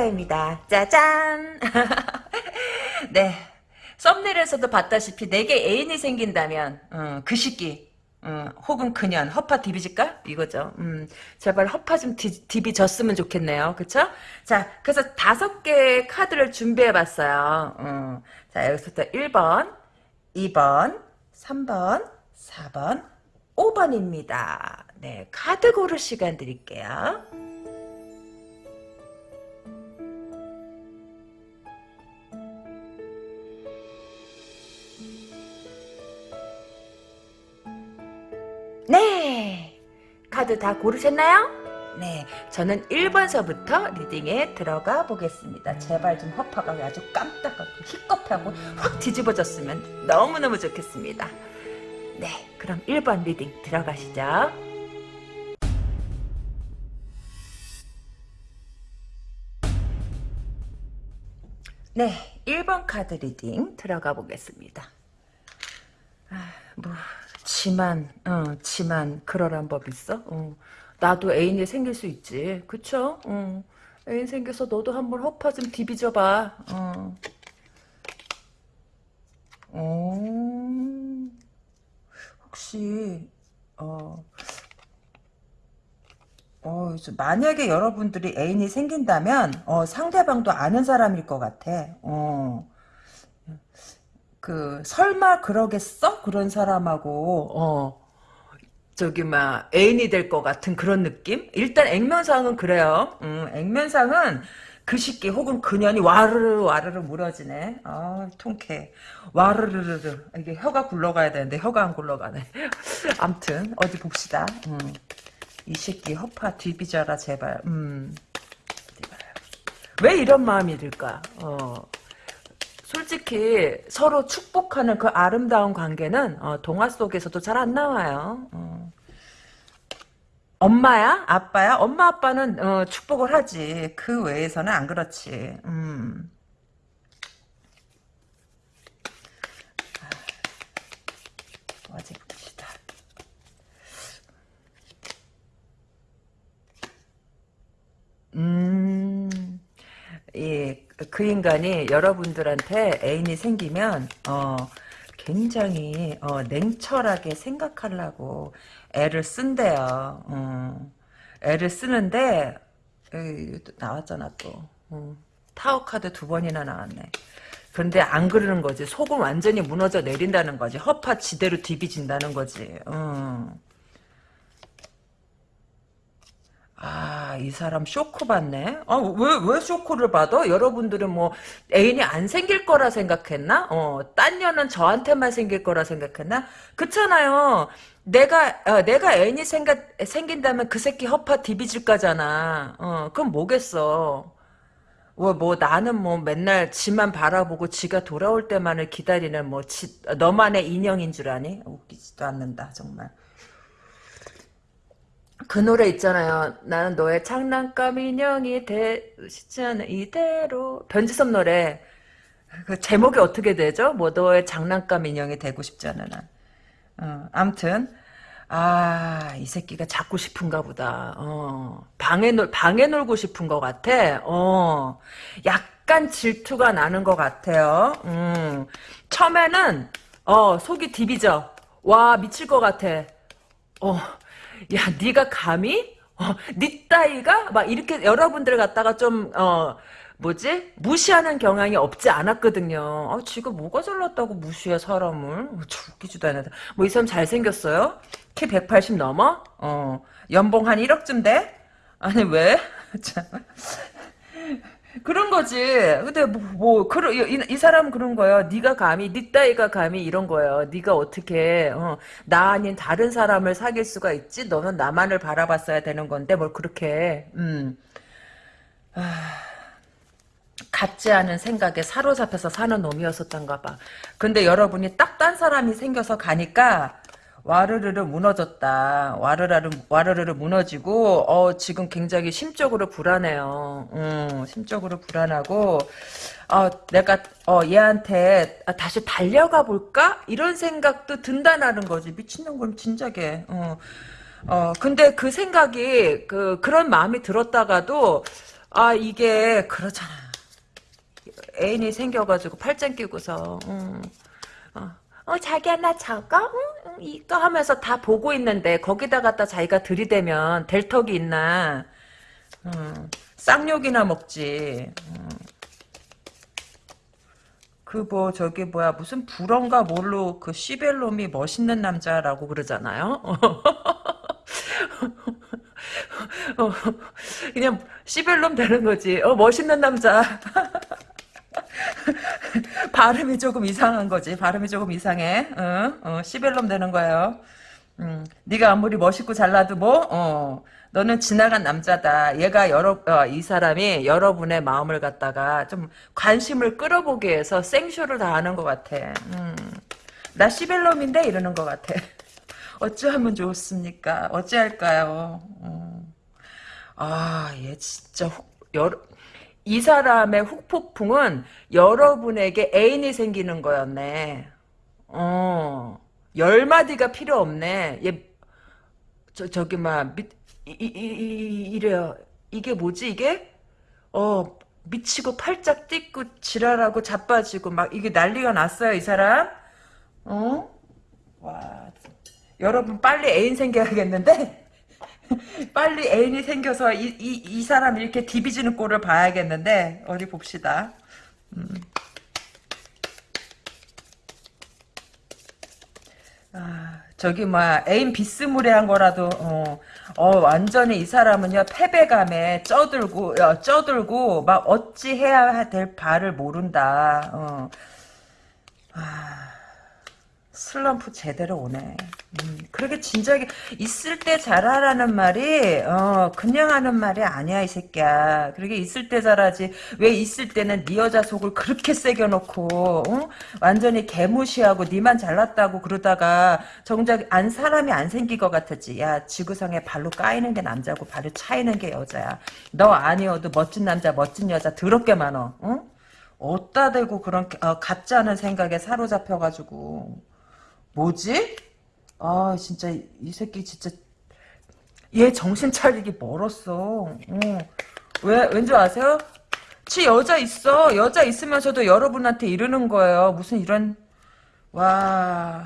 타로입니다. 짜잔! 네. 썸네일에서도 봤다시피 내게 애인이 생긴다면 어, 그 시기 어, 혹은 그년 허파 디비질까? 이거죠. 음, 제발 허파 좀 디, 디비졌으면 좋겠네요. 그쵸? 자, 그래서 다섯 개의 카드를 준비해봤어요. 어, 자, 여기서부터 1번, 2번, 3번, 4번, 5번입니다. 네, 카드 고를 시간 드릴게요. 네. 카드 다 고르셨나요? 네. 저는 1번서부터 reading에 들어가 보겠습니다. 제발 좀 허파가 아주 깜짝하고 식겁하고 확 뒤집어졌으면 너무너무 좋겠습니다. 네. 그럼 1번 reading 들어가시죠. 네. 1번 카드 reading 들어가 보겠습니다. 아, 뭐 지만, 어, 지만 그러란 법 있어? 어. 나도 애인이 생길 수 있지. 그쵸? 어. 애인 생겨서 너도 한번 허파 좀 디비져봐. 어. 어. 혹시, 어, 어, 만약에 여러분들이 애인이 생긴다면, 어, 상대방도 아는 사람일 것 같아. 어. 그 설마 그러겠어? 그런 사람하고 어 저기 막 애인이 될 것 같은 그런 느낌? 일단 액면상은 그래요. 음, 액면상은 그 시기 혹은 그년이 와르르 와르르 무너지네. 아 통쾌. 와르르르르 이게 혀가 굴러가야 되는데 혀가 안 굴러가네. 암튼 어디 봅시다. 음. 이 새끼 허파 뒤비자라 제발. 음. 왜 이런 마음이 들까? 어. 솔직히 서로 축복하는 그 아름다운 관계는 어, 동화 속에서도 잘 안 나와요. 어. 엄마야? 아빠야? 엄마 아빠는 어, 축복을 하지. 그 외에서는 안 그렇지. 음. 아, 어디 봅시다. 음, 예, 그 인간이 여러분들한테 애인이 생기면 어 굉장히 어, 냉철하게 생각하려고 애를 쓴대요. 어, 애를 쓰는데 에이, 나왔잖아 또 어, 타워 카드 두 번이나 나왔네. 그런데 안 그러는 거지. 속은 완전히 무너져 내린다는 거지. 허파 지대로 디비진다는 거지. 어. 아, 이 사람 쇼크 받네? 아, 왜, 왜 쇼크를 받아? 여러분들은 뭐, 애인이 안 생길 거라 생각했나? 어, 딴 년은 저한테만 생길 거라 생각했나? 그렇잖아요. 내가, 어, 내가 애인이 생겨, 생긴다면 그 새끼 허파 디비질 거잖아. 어, 그럼 뭐겠어. 뭐, 뭐, 나는 뭐 맨날 지만 바라보고 지가 돌아올 때만을 기다리는 뭐, 지, 너만의 인형인 줄 아니? 웃기지도 않는다, 정말. 그 노래 있잖아요. 나는 너의 장난감 인형이 되시지 않은 이대로 변지섭 노래. 그 제목이 어떻게 되죠? 뭐 너의 장난감 인형이 되고 싶지 않은 한. 어, 암튼 아, 이 새끼가 잡고 싶은가 보다. 어, 방에 놀, 방에 놀고 싶은 것 같아. 어, 약간 질투가 나는 것 같아요. 음, 처음에는, 어, 속이 디비져. 와, 미칠 것 같아. 어, 야, 네가 감히? 어, 네 따위가? 막 이렇게 여러분들 갖다가 좀, 어, 뭐지? 무시하는 경향이 없지 않았거든요. 아, 지금 뭐가 잘났다고 무시해, 사람을. 어, 웃기지도 않아. 뭐, 이 사람 잘 생겼어요? 키 180 넘어? 어, 연봉 한 1억쯤 돼? 아니, 왜? 참. 그런 거지. 근데 뭐, 뭐 그런 이, 이 사람은 그런 거예요. 네가 감히 네 따위가 감히 이런 거예요. 네가 어떻게 어, 나 아닌 다른 사람을 사귈 수가 있지? 너는 나만을 바라봤어야 되는 건데 뭘 그렇게 음. 아, 같지 않은 생각에 사로잡혀서 사는 놈이었었던가 봐. 근데 여러분이 딱 딴 사람이 생겨서 가니까 와르르르 무너졌다. 와르르르 와르르르 무너지고 어 지금 굉장히 심적으로 불안해요. 음, 심적으로 불안하고 어 내가 어 얘한테 다시 달려가 볼까 이런 생각도 든다는 거지. 미친놈 그럼 진작에. 어. 어 근데 그 생각이 그 그런 마음이 들었다가도 아 이게 그렇잖아. 애인이 생겨가지고 팔짱 끼고서 음. 어. 어, 자기야 나 저거 응, 응, 이거 하면서 다 보고 있는데 거기다 갖다 자기가 들이대면 될 턱이 있나? 음, 쌍욕이나 먹지. 음. 그뭐 저기 뭐야 무슨 불언가 뭘로 그 시벨롬이 멋있는 남자라고 그러잖아요? 어, 그냥 시벨롬 되는 거지. 어 멋있는 남자 발음이 조금 이상한 거지. 발음이 조금 이상해. 어, 어, 시벨롬 되는 거예요. 음, 네가 아무리 멋있고 잘나도 뭐, 어, 너는 지나간 남자다. 얘가 여러, 어, 이 사람이 여러분의 마음을 갖다가 좀 관심을 끌어보기 위해서 생쇼를 다 하는 것 같아. 음, 나 시벨롬인데 이러는 것 같아. 어찌하면 좋습니까? 어찌할까요? 음. 아, 얘 진짜 훅, 여러, 이 사람의 훅폭풍은 여러분에게 애인이 생기는 거였네. 어, 열 마디가 필요 없네. 얘, 저, 저기, 막, 미, 이, 이, 이, 이래요. 이게 뭐지, 이게? 어, 미치고 팔짝 뛰고 지랄하고 자빠지고 막 이게 난리가 났어요, 이 사람. 어? 와, 여러분 빨리 애인 생겨야겠는데? 빨리 애인이 생겨서 이, 이, 이 사람 이렇게 디비지는 꼴을 봐야겠는데 어디 봅시다. 음. 아, 저기 뭐야 애인 비스무리한 거라도 어, 어 완전히 이 사람은요 패배감에 쩌들고 어, 쩌들고 막 어찌 해야 될 바를 모른다. 어. 아. 슬럼프 제대로 오네. 음, 그렇게 진작에 있을 때 잘하라는 말이 어 그냥 하는 말이 아니야 이 새끼야. 그렇게 있을 때 잘하지. 왜 있을 때는 네 여자 속을 그렇게 새겨놓고 어? 완전히 개무시하고 니만 잘났다고 그러다가 정작 안 사람이 안 생길 것 같았지. 야 지구상에 발로 까이는 게 남자고 발을 차이는 게 여자야. 너 아니어도 멋진 남자 멋진 여자 더럽게 많어. 어? 어따 대고 그런 어, 가짜는 생각에 사로잡혀가지고 뭐지? 아 진짜 이 새끼 진짜 얘 정신 차리기 멀었어. 어. 왜 왠지 아세요? 지 여자 있어. 여자 있으면서도 여러분한테 이러는 거예요. 무슨 이런 와,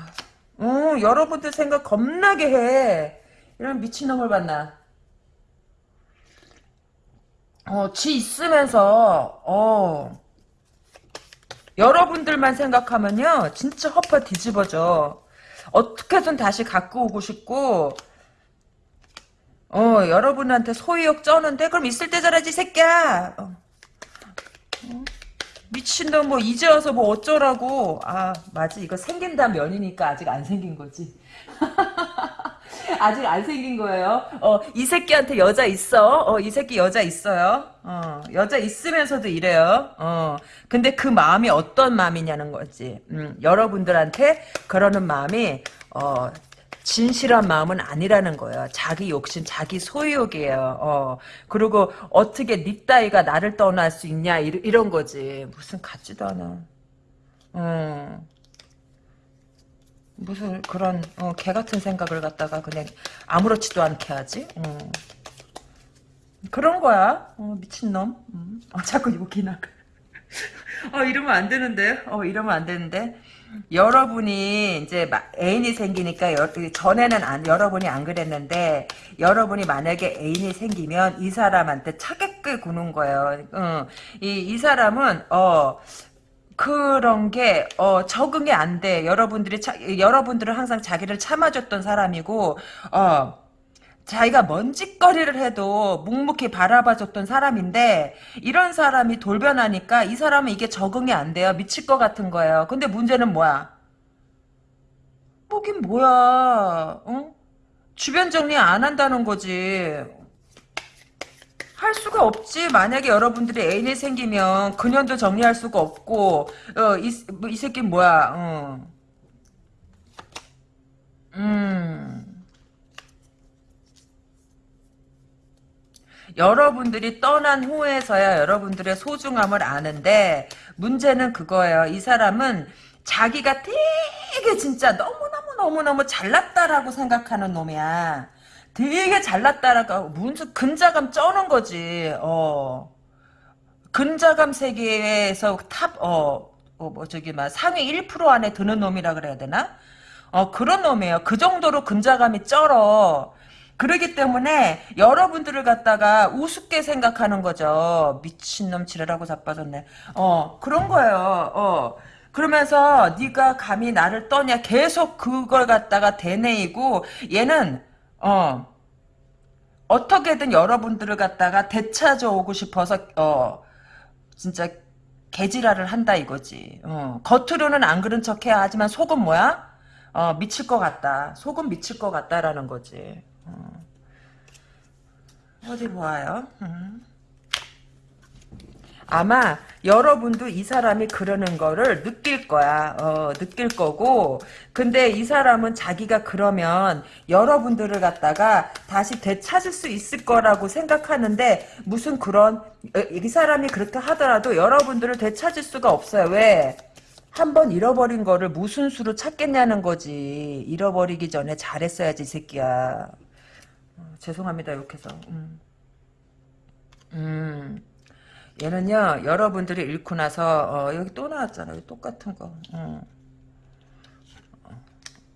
어, 여러분들 생각 겁나게 해. 이런 미친놈을 봤나? 어, 지 있으면서 어. 여러분들만 생각하면요. 진짜 허파 뒤집어져. 어떻게든 다시 갖고 오고 싶고 어 여러분한테 소유욕 쩌는데 그럼 있을 때 잘하지 새끼야. 어. 어? 미친놈 뭐 이제 와서 뭐 어쩌라고. 아 맞지 이거 생긴 다음 연이니까 아직 안 생긴 거지. 아직 안 생긴 거예요. 어, 이 새끼한테 여자 있어. 어, 이 새끼 여자 있어요. 어, 여자 있으면서도 이래요. 어, 근데 그 마음이 어떤 마음이냐는 거지. 음, 여러분들한테 그러는 마음이, 어, 진실한 마음은 아니라는 거예요. 자기 욕심, 자기 소유욕이에요. 어. 그리고 어떻게 니 따위가 나를 떠날 수 있냐 이런 거지. 무슨 같지도 않아. 음. 무슨 그런 어, 개 같은 생각을 갖다가 그냥 아무렇지도 않게 하지. 어. 그런 거야. 어, 미친놈. 음. 어, 자꾸 욕이 나가. 어, 이러면 안 되는데. 어, 이러면 안 되는데. 여러분이 이제 애인이 생기니까 여, 전에는 안, 여러분이 안 그랬는데 여러분이 만약에 애인이 생기면 이 사람한테 차갑게 구는 거예요. 어, 이, 이 사람은 어 그런 게 어, 적응이 안 돼. 여러분들이 차, 여러분들은 항상 자기를 참아줬던 사람이고 어, 자기가 먼짓거리를 해도 묵묵히 바라봐줬던 사람인데 이런 사람이 돌변하니까 이 사람은 이게 적응이 안 돼요. 미칠 것 같은 거예요. 근데 문제는 뭐야? 뭐긴 뭐야? 어? 주변 정리 안 한다는 거지. 할 수가 없지. 만약에 여러분들이 애인이 생기면 그년도 정리할 수가 없고 어, 이, 뭐, 이 새끼 뭐야. 어. 음. 여러분들이 떠난 후에서야 여러분들의 소중함을 아는데 문제는 그거예요. 이 사람은 자기가 되게 진짜 너무너무너무너무 잘났다라고 생각하는 놈이야. 되게 잘났다라고 무슨 근자감 쩌는 거지. 어. 근자감 세계에서 탑, 어, 어, 뭐, 저기, 막, 상위 1% 안에 드는 놈이라 그래야 되나? 어, 그런 놈이에요. 그 정도로 근자감이 쩔어. 그러기 때문에 여러분들을 갖다가 우습게 생각하는 거죠. 미친놈 지랄하고 자빠졌네. 어, 그런 거예요. 어. 그러면서 네가 감히 나를 떠냐 계속 그걸 갖다가 되뇌이고 얘는 어 어떻게든 여러분들을 갖다가 되찾아 오고 싶어서 어 진짜 개지랄을 한다 이거지. 어, 겉으로는 안 그런 척해야 하지만 속은 뭐야? 어, 미칠 것 같다. 속은 미칠 것 같다라는 거지. 어. 디 보아요. 음. 아마 여러분도 이 사람이 그러는 거를 느낄 거야. 어, 느낄 거고. 근데 이 사람은 자기가 그러면 여러분들을 갖다가 다시 되찾을 수 있을 거라고 생각하는데 무슨 그런 어, 이 사람이 그렇게 하더라도 여러분들을 되찾을 수가 없어요. 왜? 한번 잃어버린 거를 무슨 수로 찾겠냐는 거지. 잃어버리기 전에 잘했어야지 이 새끼야. 어, 죄송합니다 욕해서. 음. 음. 얘는요 여러분들이 읽고 나서 어, 여기 또 나왔잖아요 똑같은 거 어.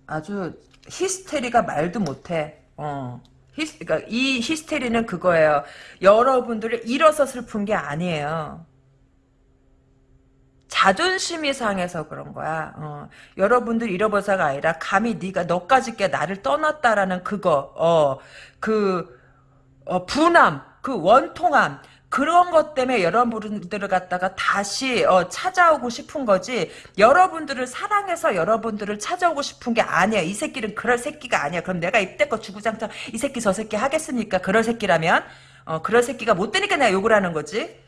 아주 히스테리가 말도 못해 어. 히스, 그러니까 이 히스테리는 그거예요 여러분들을 잃어서 슬픈 게 아니에요 자존심이 상해서 그런 거야. 어. 여러분들 잃어버서가 아니라 감히 네가 너까지 게 나를 떠났다라는 그거, 어, 그 어, 분함, 그 원통함, 그런 것 때문에 여러분들을 갖다가 다시 어, 찾아오고 싶은 거지 여러분들을 사랑해서 여러분들을 찾아오고 싶은 게 아니야. 이 새끼는 그럴 새끼가 아니야. 그럼 내가 이때껏 주구장창 이 새끼 저 새끼 하겠습니까 그럴 새끼라면 어, 그럴 새끼가 못 되니까 내가 욕을 하는 거지.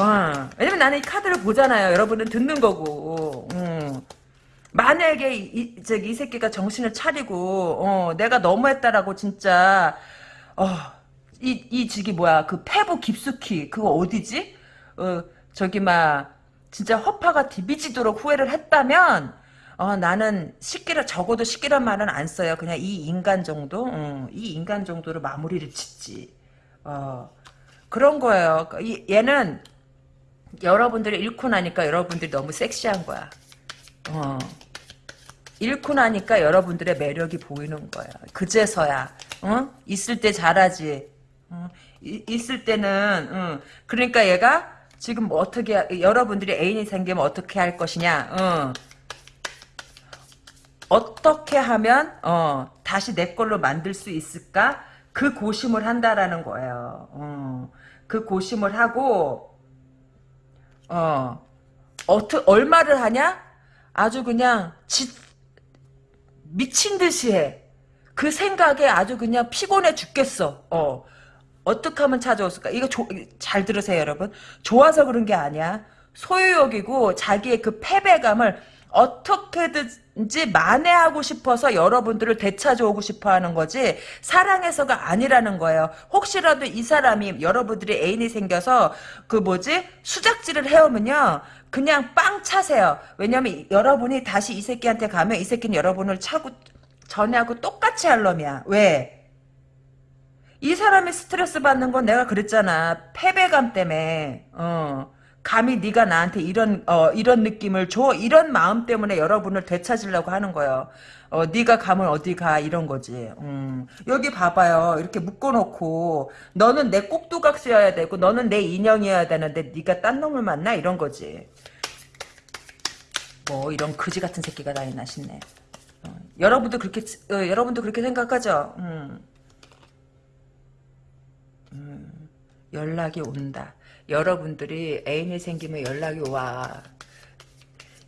어, 왜냐면 나는 이 카드를 보잖아요. 여러분은 듣는 거고. 음. 만약에 이, 저기, 이 새끼가 정신을 차리고 어, 내가 너무했다라고 진짜 어, 이, 이 직이 뭐야, 그 폐부 깊숙이, 그거 어디지? 어, 저기, 막, 진짜 허파가 디비지도록 후회를 했다면, 어, 나는 식기라, 적어도 식기란 말은 안 써요. 그냥 이 인간 정도? 어, 이 인간 정도로 마무리를 짓지. 어, 그런 거예요. 이, 얘는, 여러분들이 잃고 나니까 여러분들이 너무 섹시한 거야. 어. 잃고 나니까 여러분들의 매력이 보이는 거야. 그제서야, 어? 있을 때 잘하지. 어, 있을 때는 어, 그러니까 얘가 지금 뭐 어떻게 여러분들이 애인이 생기면 어떻게 할 것이냐 어. 어떻게 하면 어, 다시 내 걸로 만들 수 있을까 그 고심을 한다라는 거예요 어. 그 고심을 하고 어 어떻게 얼마를 하냐 아주 그냥 지, 미친 듯이 해. 그 생각에 아주 그냥 피곤해 죽겠어. 어. 어떻게 하면 찾아왔을까? 이거 조, 잘 들으세요, 여러분. 좋아서 그런 게 아니야. 소유욕이고 자기의 그 패배감을 어떻게든지 만회하고 싶어서 여러분들을 되찾아오고 싶어 하는 거지 사랑해서가 아니라는 거예요. 혹시라도 이 사람이 여러분들이 애인이 생겨서 그 뭐지 수작질을 해오면요. 그냥 빵 차세요. 왜냐면 여러분이 다시 이 새끼한테 가면 이 새끼는 여러분을 차고 전에하고 똑같이 할 놈이야. 왜? 이 사람이 스트레스 받는 건 내가 그랬잖아. 패배감 때문에. 어. 감히 네가 나한테 이런 어, 이런 느낌을 줘 이런 마음 때문에 여러분을 되찾으려고 하는 거예요. 어, 네가 가면 어디 가 이런 거지. 음. 여기 봐봐요. 이렇게 묶어놓고 너는 내 꼭두각시여야 되고 너는 내 인형이어야 되는데 네가 딴 놈을 만나 이런 거지. 뭐 이런 그지 같은 새끼가 다 있나 싶네. 어, 여러분도 그렇게 어, 여러분도 그렇게 생각하죠. 음. 음, 연락이 온다. 여러분들이 애인이 생기면 연락이 와.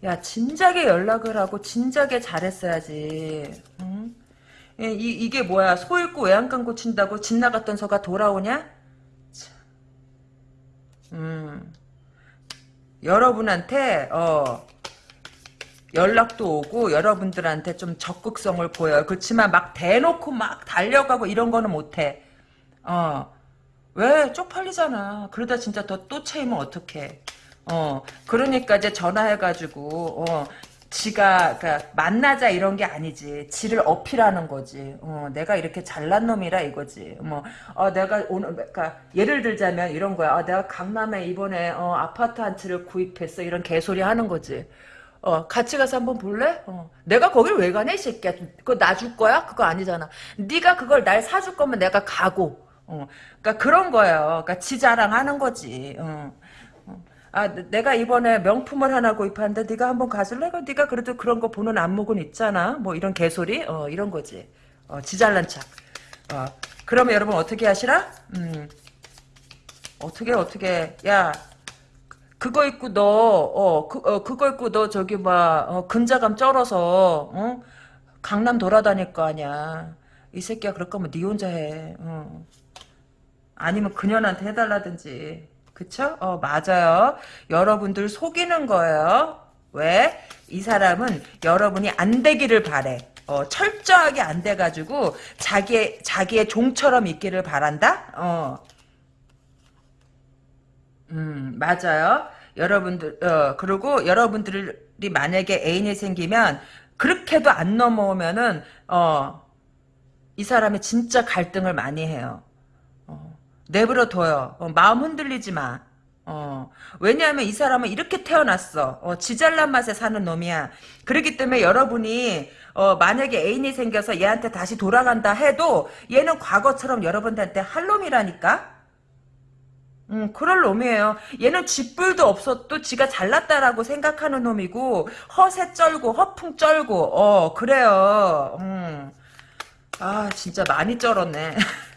야 진작에 연락을 하고 진작에 잘했어야지. 응? 이, 이게 뭐야 소 잃고 외양간 고친다고 집 나갔던 서가 돌아오냐? 음. 여러분한테 어 연락도 오고 여러분들한테 좀 적극성을 보여요. 그렇지만 막 대놓고 막 달려가고 이런 거는 못해. 어. 왜? 쪽팔리잖아. 그러다 진짜 더또 채이면 어떡해. 어, 그러니까 이제 전화해가지고, 어, 지가 그러니까 만나자 이런 게 아니지. 지를 어필하는 거지. 어, 내가 이렇게 잘난 놈이라 이거지. 뭐 어, 내가 오늘 그러니까 예를 들자면 이런 거야. 아, 내가 강남에 이번에 어, 아파트 한 채를 구입했어. 이런 개소리 하는 거지. 어, 같이 가서 한번 볼래? 어. 내가 거길 왜 가냐, 이 새끼야. 그거 나 줄 거야? 그거 아니잖아. 네가 그걸 날 사줄 거면 내가 가고. 어. 그러니까 그런 거예요. 그러니까 지 자랑하는 거지. 어. 아, 내가 이번에 명품을 하나 구입하는데 네가 한번 가줄래? 그 네가 그래도 그런 거 보는 안목은 있잖아. 뭐 이런 개소리? 어, 이런 거지. 어, 지 잘난 척. 어. 그러면 여러분 어떻게 하시라? 음. 어떻게 어떻게 야 그거 입고 너, 어, 그, 어, 그거 입고 너 저기 막, 어, 근자감 쩔어서, 어? 강남 돌아다닐 거 아니야. 이 새끼야 그럴 거면 네 혼자 해. 어. 아니면 그년한테 해달라든지. 그쵸? 어, 맞아요. 여러분들 속이는 거예요. 왜? 이 사람은 여러분이 안 되기를 바래. 어, 철저하게 안 돼가지고, 자기의, 자기의 종처럼 있기를 바란다? 어. 음, 맞아요. 여러분들, 어, 그리고 여러분들이 만약에 애인이 생기면, 그렇게도 안 넘어오면은, 어, 이 사람이 진짜 갈등을 많이 해요. 어, 내버려 둬요. 어, 마음 흔들리지 마. 어, 왜냐하면 이 사람은 이렇게 태어났어. 어, 지잘난 맛에 사는 놈이야. 그렇기 때문에 여러분이, 어, 만약에 애인이 생겨서 얘한테 다시 돌아간다 해도, 얘는 과거처럼 여러분들한테 할 놈이라니까? 음, 그럴 놈이에요. 얘는 쥐뿔도 없어도 지가 잘났다라고 생각하는 놈이고, 허세 쩔고, 허풍 쩔고, 어, 그래요. 음. 아, 진짜 많이 쩔었네.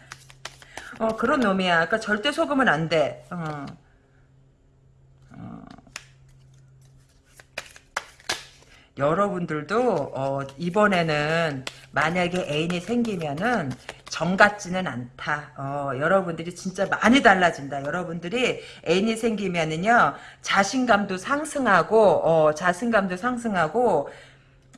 어, 그런 놈이야. 그러니까 절대 속으면 안 돼. 어. 어. 여러분들도 어, 이번에는 만약에 애인이 생기면은 정 같지는 않다. 어, 여러분들이 진짜 많이 달라진다. 여러분들이 애인이 생기면은요 자신감도 상승하고 어, 자신감도 상승하고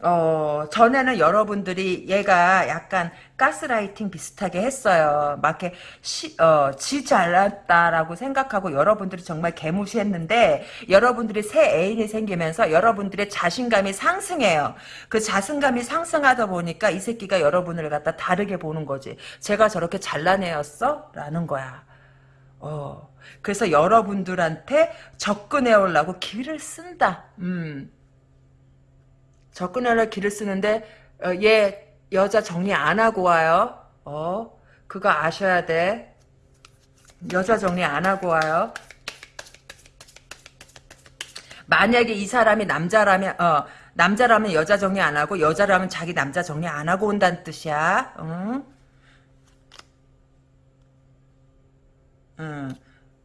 어, 전에는 여러분들이 얘가 약간 가스라이팅 비슷하게 했어요. 막 이렇게 시, 어, 지 잘났다라고 생각하고 여러분들이 정말 개무시했는데 여러분들이 새 애인이 생기면서 여러분들의 자신감이 상승해요. 그 자신감이 상승하다 보니까 이 새끼가 여러분을 갖다 다르게 보는 거지. 제가 저렇게 잘난 애였어? 라는 거야. 어. 그래서 여러분들한테 접근해 오려고 기회를 쓴다. 음. 접근하려 길을 쓰는데 어, 얘 여자 정리 안 하고 와요. 어, 그거 아셔야 돼. 여자 정리 안 하고 와요. 만약에 이 사람이 남자라면 어 남자라면 여자 정리 안 하고 여자라면 자기 남자 정리 안 하고 온다는 뜻이야. 응? 응.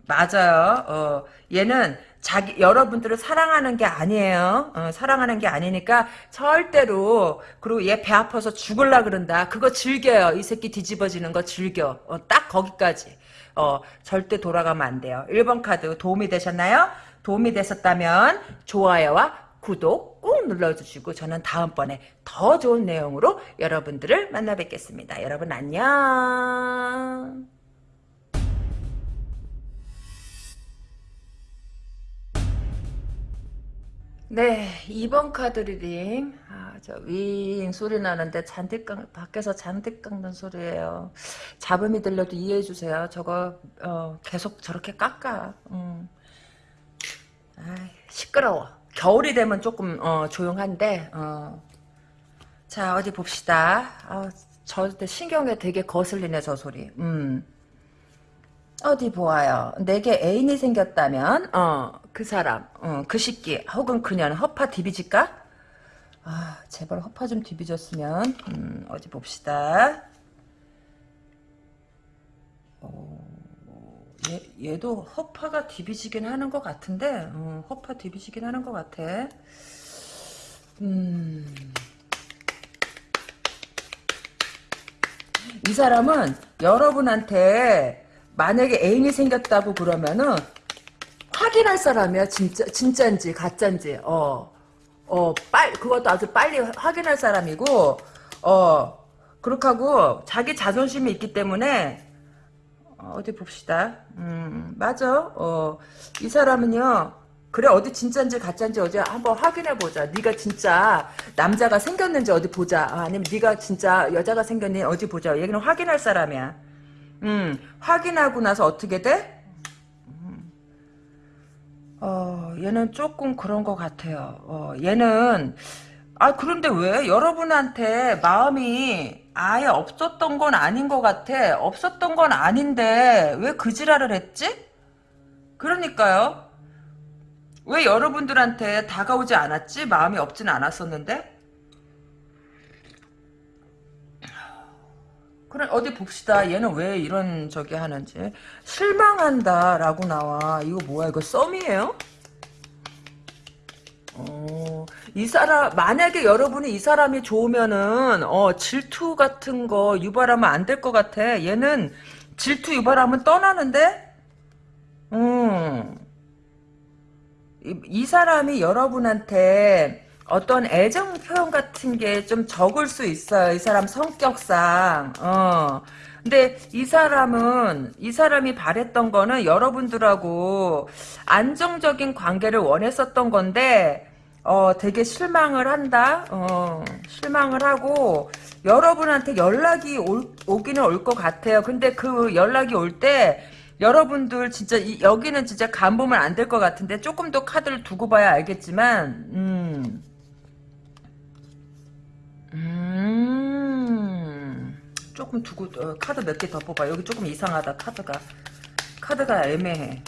맞아요. 어, 얘는 자기 여러분들을 사랑하는 게 아니에요. 어, 사랑하는 게 아니니까 절대로 그리고 얘 배 아파서 죽을라 그런다. 그거 즐겨요. 이 새끼 뒤집어지는 거 즐겨. 어, 딱 거기까지. 어, 절대 돌아가면 안 돼요. 1번 카드 도움이 되셨나요? 도움이 되셨다면 좋아요와 구독 꾹 눌러주시고 저는 다음번에 더 좋은 내용으로 여러분들을 만나 뵙겠습니다. 여러분 안녕. 네, 2번 카드 reading. 아, 저 윙 소리 나는데 잔디 깎, 밖에서 잔디 깎는 소리예요. 잡음이 들려도 이해해 주세요. 저거 어, 계속 저렇게 깎아. 음. 아, 시끄러워. 겨울이 되면 조금 어, 조용한데. 어. 자, 어디 봅시다. 아, 저 신경에 되게 거슬리네, 저 소리. 음. 어디 보아요. 내게 애인이 생겼다면 어, 그 사람, 어, 그 시끼 혹은 그녀는 허파 디비질까? 아, 제발 허파 좀 디비졌으면 음, 어디 봅시다. 어, 얘, 얘도 허파가 디비지긴 하는 것 같은데 어, 허파 디비지긴 하는 것 같아. 음... 이 사람은 여러분한테 만약에 애인이 생겼다고 그러면은 확인할 사람이야 진짜 진짜인지 가짜인지 어 어 빨 그것도 아주 빨리 확인할 사람이고 어 그렇게 하고 자기 자존심이 있기 때문에 어, 디 봅시다 음 맞아 어 이 사람은요 그래 어디 진짜인지 가짜인지 어디 한번 확인해 보자. 네가 진짜 남자가 생겼는지 어디 보자. 아, 아니면 네가 진짜 여자가 생겼니 어디 보자. 얘기는 확인할 사람이야. 음 확인하고 나서 어떻게 돼? 음. 어 얘는 조금 그런 것 같아요. 어 얘는 아 그런데 왜 여러분한테 마음이 아예 없었던 건 아닌 것 같아. 없었던 건 아닌데 왜 그 지랄을 했지? 그러니까요. 왜 여러분들한테 다가오지 않았지? 마음이 없지는 않았었는데? 그래 어디 봅시다. 얘는 왜 이런 저기 하는지. 실망한다라고 나와. 이거 뭐야? 이거 썸이에요? 어, 이 사람 만약에 여러분이 이 사람이 좋으면은 어, 질투 같은 거 유발하면 안 될 것 같아. 얘는 질투 유발하면 떠나는데? 음. 이, 이 사람이 여러분한테 어떤 애정 표현 같은 게 좀 적을 수 있어요. 이 사람 성격상. 어. 근데 이 사람은 이 사람이 바랬던 거는 여러분들하고 안정적인 관계를 원했었던 건데 어 되게 실망을 한다. 어 실망을 하고 여러분한테 연락이 올, 오기는 올 것 같아요. 근데 그 연락이 올때 여러분들 진짜 이, 여기는 진짜 간 보면 안 될 것 같은데 조금 더 카드를 두고 봐야 알겠지만 음. 음. 조금 두고 어, 카드 몇 개 더 뽑아. 여기 조금 이상하다 카드가. 카드가 애매해.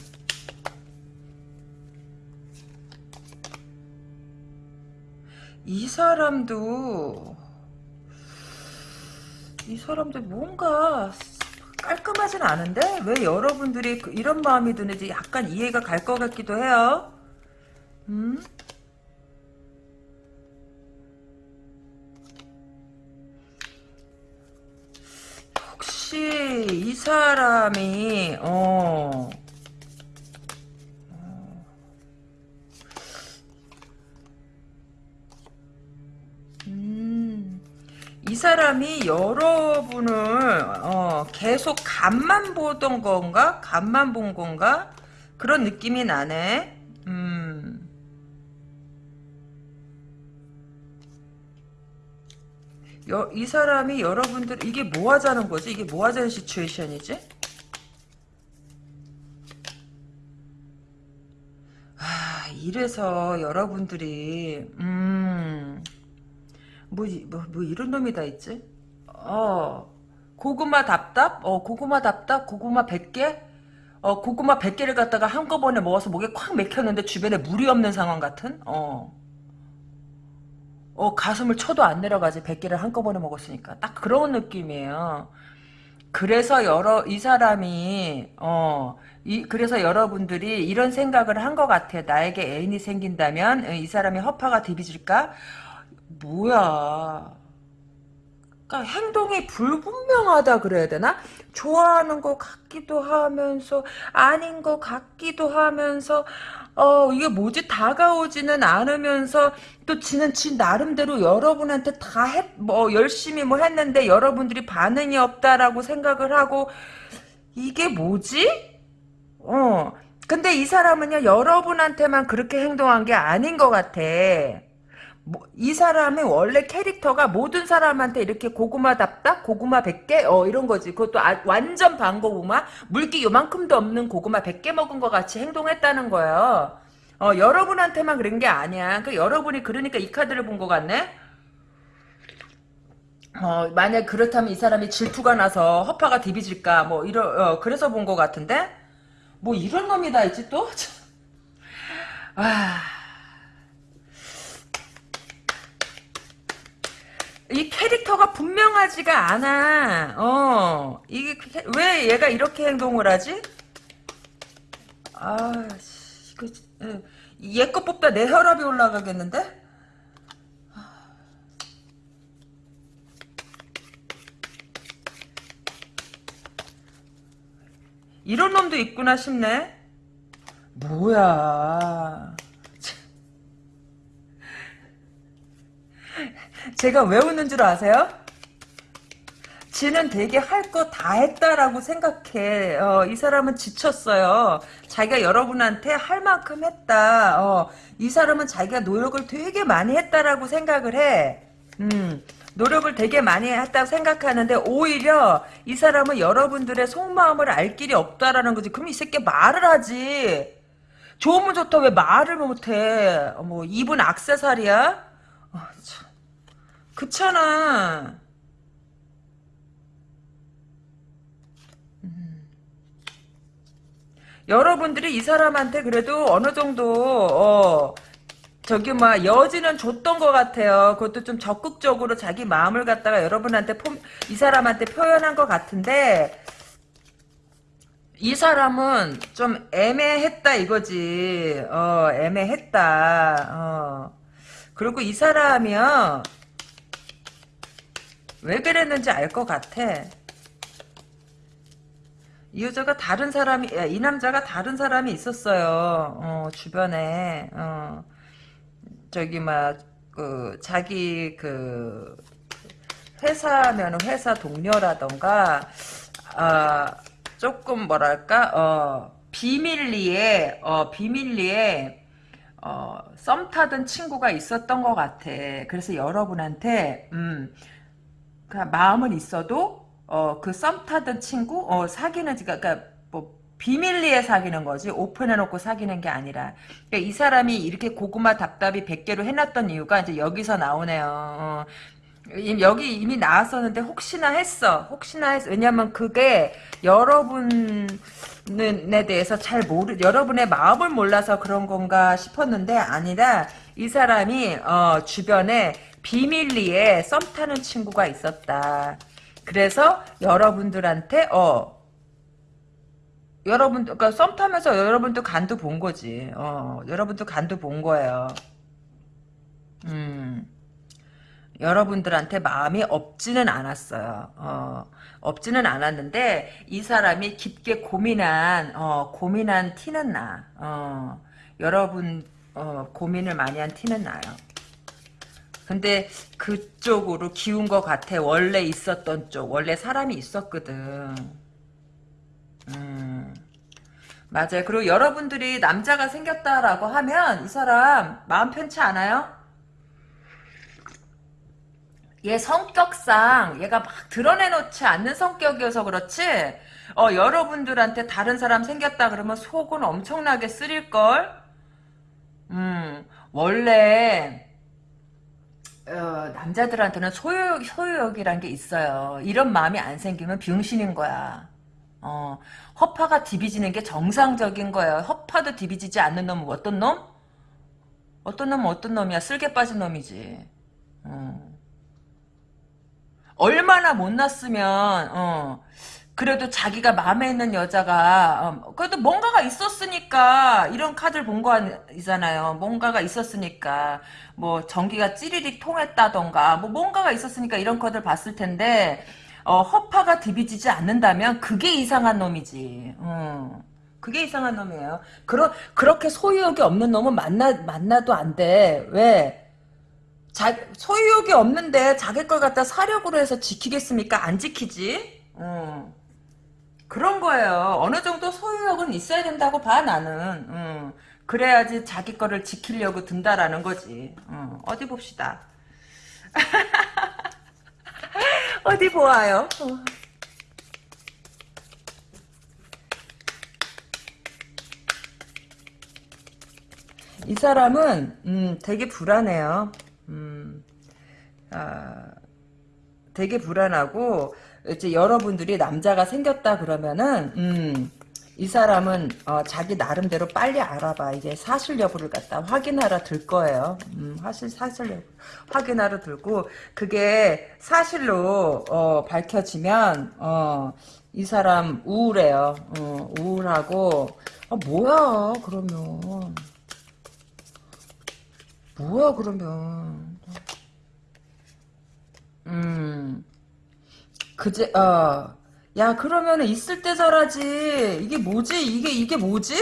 이 사람도 이 사람도 뭔가 깔끔하진 않은데 왜 여러분들이 그- 이런 마음이 드는지 약간 이해가 갈 것 같기도 해요. 음? 혹시 이 사람이 어 음, 이 사람이 여러분을 어, 계속 간만 보던 건가? 간만 본 건가? 그런 느낌이 나네. 음. 여, 이 사람이 여러분들 이게 뭐 하자는 거지? 이게 뭐 하자는 시츄에이션이지? 아, 이래서 여러분들이 음. 뭐, 이- 뭐, 뭐 이런 놈이 다 있지? 어, 고구마 답답? 어, 고구마 답답? 고구마 100개? 어, 고구마 100개를 갖다가 한꺼번에 먹어서 목에 콱 맥혔는데 주변에 물이 없는 상황 같은? 어. 어, 가슴을 쳐도 안 내려가지. 100개를 한꺼번에 먹었으니까. 딱 그런 느낌이에요. 그래서 여러, 이 사람이, 어, 이, 그래서 여러분들이 이런 생각을 한 것 같아. 나에게 애인이 생긴다면, 어, 이 사람이 허파가 디비질까? 뭐야. 그러니까 행동이 불분명하다 그래야 되나? 좋아하는 것 같기도 하면서 아닌 것 같기도 하면서 어 이게 뭐지 다가오지는 않으면서 또 지는 지 나름대로 여러분한테 다했뭐 열심히 뭐 했는데 여러분들이 반응이 없다라고 생각을 하고 이게 뭐지? 어 근데 이 사람은요 여러분한테만 그렇게 행동한 게 아닌 것 같아. 뭐, 이 사람의 원래 캐릭터가 모든 사람한테 이렇게 고구마 답답, 고구마 100개, 어, 이런 거지. 그것도 아- 완전 반고구마, 물기 요만큼도 없는 고구마 100개 먹은 것 같이 행동했다는 거예요. 어, 여러분한테만 그런 게 아니야. 그 여러분이 그러니까 이 카드를 본 것 같네? 어, 만약 그렇다면 이 사람이 질투가 나서 허파가 디비질까, 뭐, 이러, 어, 그래서 본 것 같은데? 뭐, 이런 놈이 다 있지, 또? 와. 이 캐릭터가 분명하지가 않아. 어, 이게 캐- 왜 얘가 이렇게 행동을 하지? 아, 씨, 이거 얘거 뽑다 내 혈압이 올라가겠는데? 이런 놈도 있구나 싶네. 뭐야? 제가 왜 웃는 줄 아세요? 지는 되게 할 거 다 했다라고 생각해. 어, 이 사람은 지쳤어요. 자기가 여러분한테 할 만큼 했다. 어, 이 사람은 자기가 노력을 되게 많이 했다라고 생각을 해. 음, 노력을 되게 많이 했다고 생각하는데 오히려 이 사람은 여러분들의 속마음을 알 길이 없다라는 거지. 그럼 이 새끼 말을 하지. 좋으면 좋다 왜 말을 못해. 어, 뭐 입은 악세사리야? 어, 참. 그렇잖아. 여러분들이 이 사람한테 그래도 어느 정도 어 저기 막 여지는 줬던 것 같아요. 그것도 좀 적극적으로 자기 마음을 갖다가 여러분한테 포, 이 사람한테 표현한 것 같은데 이 사람은 좀 애매했다 이거지. 어 애매했다. 어 그리고 이 사람이요 왜 그랬는지 알 것 같아. 이 여자가 다른 사람이 이 남자가 다른 사람이 있었어요. 어, 주변에 어, 저기 막그 자기 그 회사면 회사 동료라던가 아 조금 뭐랄까 어 비밀리에 어 비밀리에 어썸 타던 친구가 있었던 것 같아. 그래서 여러분한테 음 그 마음은 있어도 어, 그 썸 타던 친구, 어, 사귀는, 그니까, 뭐, 비밀리에 사귀는 거지, 오픈해놓고 사귀는 게 아니라. 그러니까 이 사람이 이렇게 고구마 답답이 100개로 해놨던 이유가 이제 여기서 나오네요. 어, 여기 이미 나왔었는데 혹시나 했어. 혹시나 했어. 왜냐면 그게 여러분에 대해서 잘 모르, 여러분의 마음을 몰라서 그런 건가 싶었는데 아니라 이 사람이, 어, 주변에 비밀리에 썸 타는 친구가 있었다. 그래서 여러분들한테 어 여러분 그러니까 썸 타면서 여러분도 간도 본 거지. 어 여러분도 간도 본 거예요. 음. 여러분들한테 마음이 없지는 않았어요. 어, 없지는 않았는데 이 사람이 깊게 고민한 어, 고민한 티는 나. 어, 여러분 어, 고민을 많이 한 티는 나요. 근데 그쪽으로 기운 것 같아. 원래 있었던 쪽. 원래 사람이 있었거든. 음. 맞아요. 그리고 여러분들이 남자가 생겼다라고 하면 이 사람 마음 편치 않아요? 얘 성격상 얘가 막 드러내놓지 않는 성격이어서 그렇지 어 여러분들한테 다른 사람 생겼다 그러면 속은 엄청나게 쓰릴걸 음 원래 어, 남자들한테는 소유, 소유욕이란 게 있어요. 이런 마음이 안 생기면 병신인 거야. 어, 허파가 디비지는 게 정상적인 거예요. 허파도 디비지지 않는 놈은 어떤 놈? 어떤 놈은 어떤 놈이야? 쓸개 빠진 놈이지. 어. 얼마나 못났으면, 어, 그래도 자기가 마음에 있는 여자가 어, 그래도 뭔가가 있었으니까 이런 카드를 본 거잖아요. 뭔가가 있었으니까 뭐 전기가 찌리릭 통했다던가 뭐 뭔가가 있었으니까 이런 카드를 봤을 텐데 어, 허파가 디비지지 않는다면 그게 이상한 놈이지. 어. 그게 이상한 놈이에요. 그러, 그렇게 소유욕이 없는 놈은 만나, 만나도 안 돼. 왜? 자, 소유욕이 없는데 자기 걸 갖다 사력으로 해서 지키겠습니까? 안 지키지? 어. 그런 거예요. 어느 정도 소유욕은 있어야 된다고 봐 나는. 음. 그래야지 자기 거를 지키려고 든다라는 거지. 음. 어디 봅시다. 어디 보아요. 어. 이 사람은 음, 되게 불안해요. 음, 아, 되게 불안하고 이제 여러분들이 남자가 생겼다 그러면은 음, 이 사람은 어, 자기 나름대로 빨리 알아봐 이게 사실 여부를 갖다 확인하러 들 거예요. 음, 사실 사실 여부 확인하러 들고 그게 사실로 어, 밝혀지면 어, 이 사람 우울해요. 어, 우울하고 아, 뭐야 그러면 뭐야 그러면 음 그제 어. 야 그러면은 있을 때 잘하지. 이게 뭐지? 이게 이게 뭐지?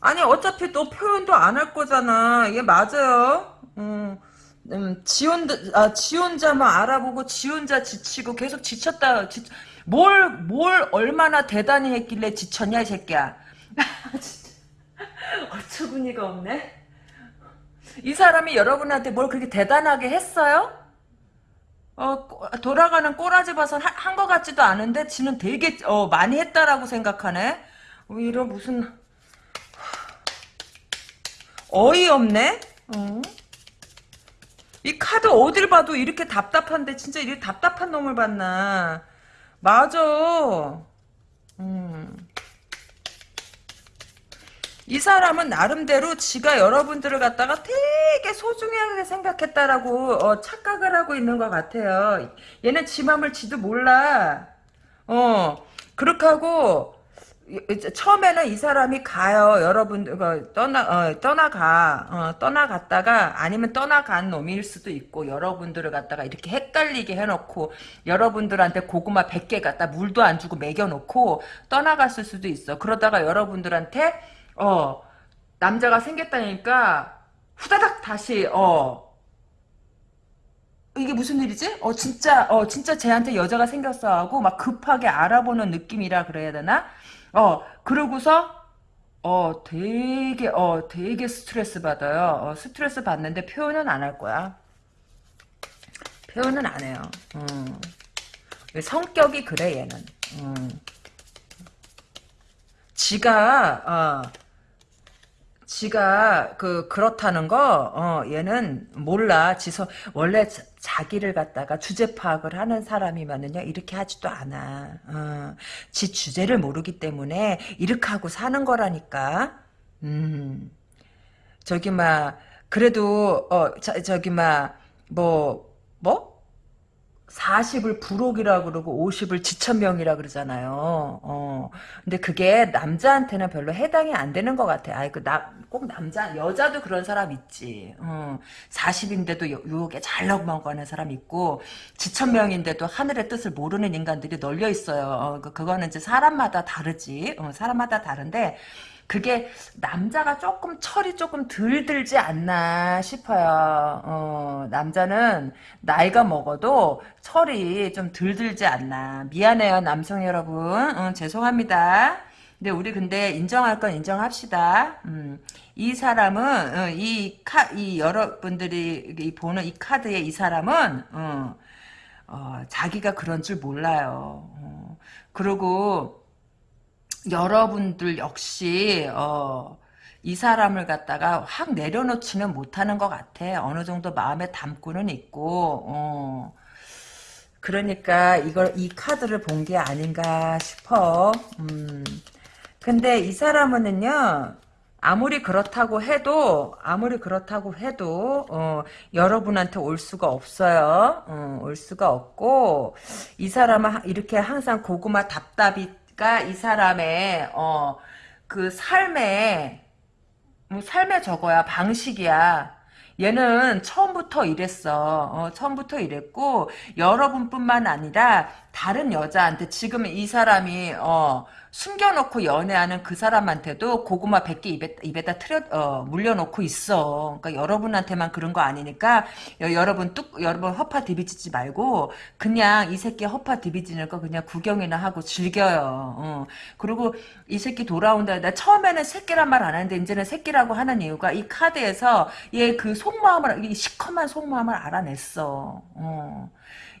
아니 어차피 너 표현도 안 할 거잖아. 이게 맞아요. 음, 음, 지 혼자, 아, 지 혼자만 알아보고, 지 혼자 지치고, 계속 지쳤다, 지, 뭘, 뭘 얼마나 대단히 했길래 지쳤냐, 이 새끼야. 어처구니가 없네. 이 사람이 여러분한테 뭘 그렇게 대단하게 했어요? 어, 꼬- 돌아가는 꼬라지 봐서 한것 같지도 않은데, 지는 되게, 어, 많이 했다라고 생각하네? 어, 이런 무슨, 어이없네? 어? 이 카드 어딜 봐도 이렇게 답답한데 진짜 이렇게 답답한 놈을 봤나 맞아 음. 이 사람은 나름대로 지가 여러분들을 갖다가 되게 소중하게 생각했다라고 어, 착각을 하고 있는 것 같아요 얘는 지 맘을 지도 몰라 어 그렇게 하고 이- 처음에는 이 사람이 가요. 여러분 그 떠나 어, 떠나가 어, 떠나갔다가 아니면 떠나간 놈일 수도 있고 여러분들을 갖다가 이렇게 헷갈리게 해놓고 여러분들한테 고구마 100개 갖다 물도 안 주고 먹여놓고 떠나갔을 수도 있어. 그러다가 여러분들한테 어 남자가 생겼다니까 후다닥 다시 어 이게 무슨 일이지? 어 진짜 어 진짜 쟤한테 여자가 생겼어 하고 막 급하게 알아보는 느낌이라 그래야 되나? 어 그러고서 어 되게 어 되게 스트레스 받아요. 어, 스트레스 받는데 표현은 안 할 거야. 표현은 안 해요. 음. 성격이 그래 얘는. 음. 지가 어 지가 그 그렇다는 거 어, 얘는 몰라. 지서 원래 자, 자기를 갖다가 주제 파악을 하는 사람이면은요 이렇게 하지도 않아. 어, 지 주제를 모르기 때문에 이렇게 하고 사는 거라니까. 음. 저기 막 그래도 어 자, 저기 막뭐 뭐? 40을 부록이라 그러고 50을 지천명이라 그러잖아요. 어. 근데 그게 남자한테는 별로 해당이 안 되는 것 같아. 아이, 그, 나, 꼭 남자, 여자도 그런 사람 있지. 어. 40인데도 요게 잘 넘어가는 사람 있고, 지천명인데도 하늘의 뜻을 모르는 인간들이 널려 있어요. 어, 그, 그거는 이제 사람마다 다르지. 어, 사람마다 다른데, 그게 남자가 조금 철이 조금 덜 들지 않나 싶어요. 어, 남자는 나이가 먹어도 철이 좀 덜 들지 않나. 미안해요, 남성 여러분. 어, 죄송합니다. 근데 우리 근데 인정할 건 인정합시다. 음, 이 사람은 어, 이 카, 이 여러분들이 이 보는 이 카드의 이 사람은 어, 어, 자기가 그런 줄 몰라요. 어, 그리고 여러분들 역시 어, 이 사람을 갖다가 확 내려놓지는 못하는 것 같아. 어느 정도 마음에 담고는 있고 어. 그러니까 이걸 이 카드를 본 게 아닌가 싶어. 음. 근데 이 사람은요. 아무리 그렇다고 해도 아무리 그렇다고 해도 어, 여러분한테 올 수가 없어요. 어, 올 수가 없고 이 사람은 이렇게 항상 고구마 답답이 가이 사람의 어, 그 삶의 뭐 삶의 저거야 방식이야. 얘는 처음부터 이랬어. 어, 처음부터 이랬고 여러분뿐만 아니라 다른 여자한테 지금 이 사람이 어, 숨겨놓고 연애하는 그 사람한테도 고구마 100개 입에, 입에다 틀어 어, 물려놓고 있어. 그러니까 여러분한테만 그런 거 아니니까 여, 여러분 뚝 여러분 허파 디비지지 말고 그냥 이 새끼 허파 디비지는 거 그냥 구경이나 하고 즐겨요. 어. 그리고 이 새끼 돌아온다. 나 처음에는 새끼란 말 안 하는데 이제는 새끼라고 하는 이유가 이 카드에서 얘 그 속마음을 이 시커먼 속마음을 알아냈어. 어.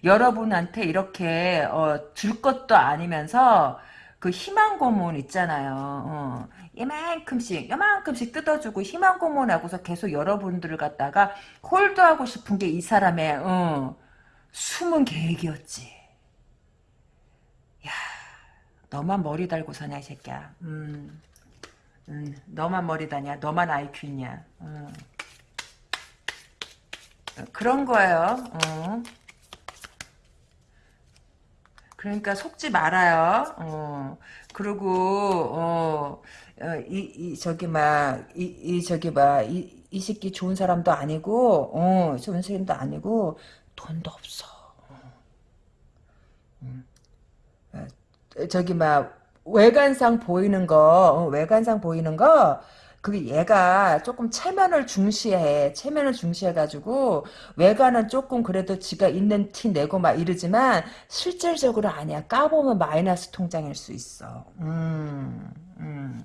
여러분한테 이렇게 어, 줄 것도 아니면서 그 희망 고문 있잖아요. 어. 이만큼씩 이만큼씩 뜯어주고 희망 고문하고서 계속 여러분들을 갖다가 홀드하고 싶은 게 이 사람의 어, 숨은 계획이었지. 야, 너만 머리 달고 사냐 이 새끼야. 음, 음, 너만 머리 다냐? 너만 있냐? 어. 그런 거예요. 어. 그러니까 속지 말아요. 어. 그리고 어, 어, 이, 이 저기 막 이, 이 저기 막이 이 새끼 좋은 사람도 아니고 어, 좋은 사람도 아니고 돈도 없어. 음. 어, 저기 막 외관상 보이는 거 어, 외관상 보이는 거 그 얘가 조금 체면을 중시해. 체면을 중시해가지고 외관은 조금 그래도 지가 있는 티 내고 막 이러지만 실질적으로 아니야. 까보면 마이너스 통장일 수 있어. 음, 음.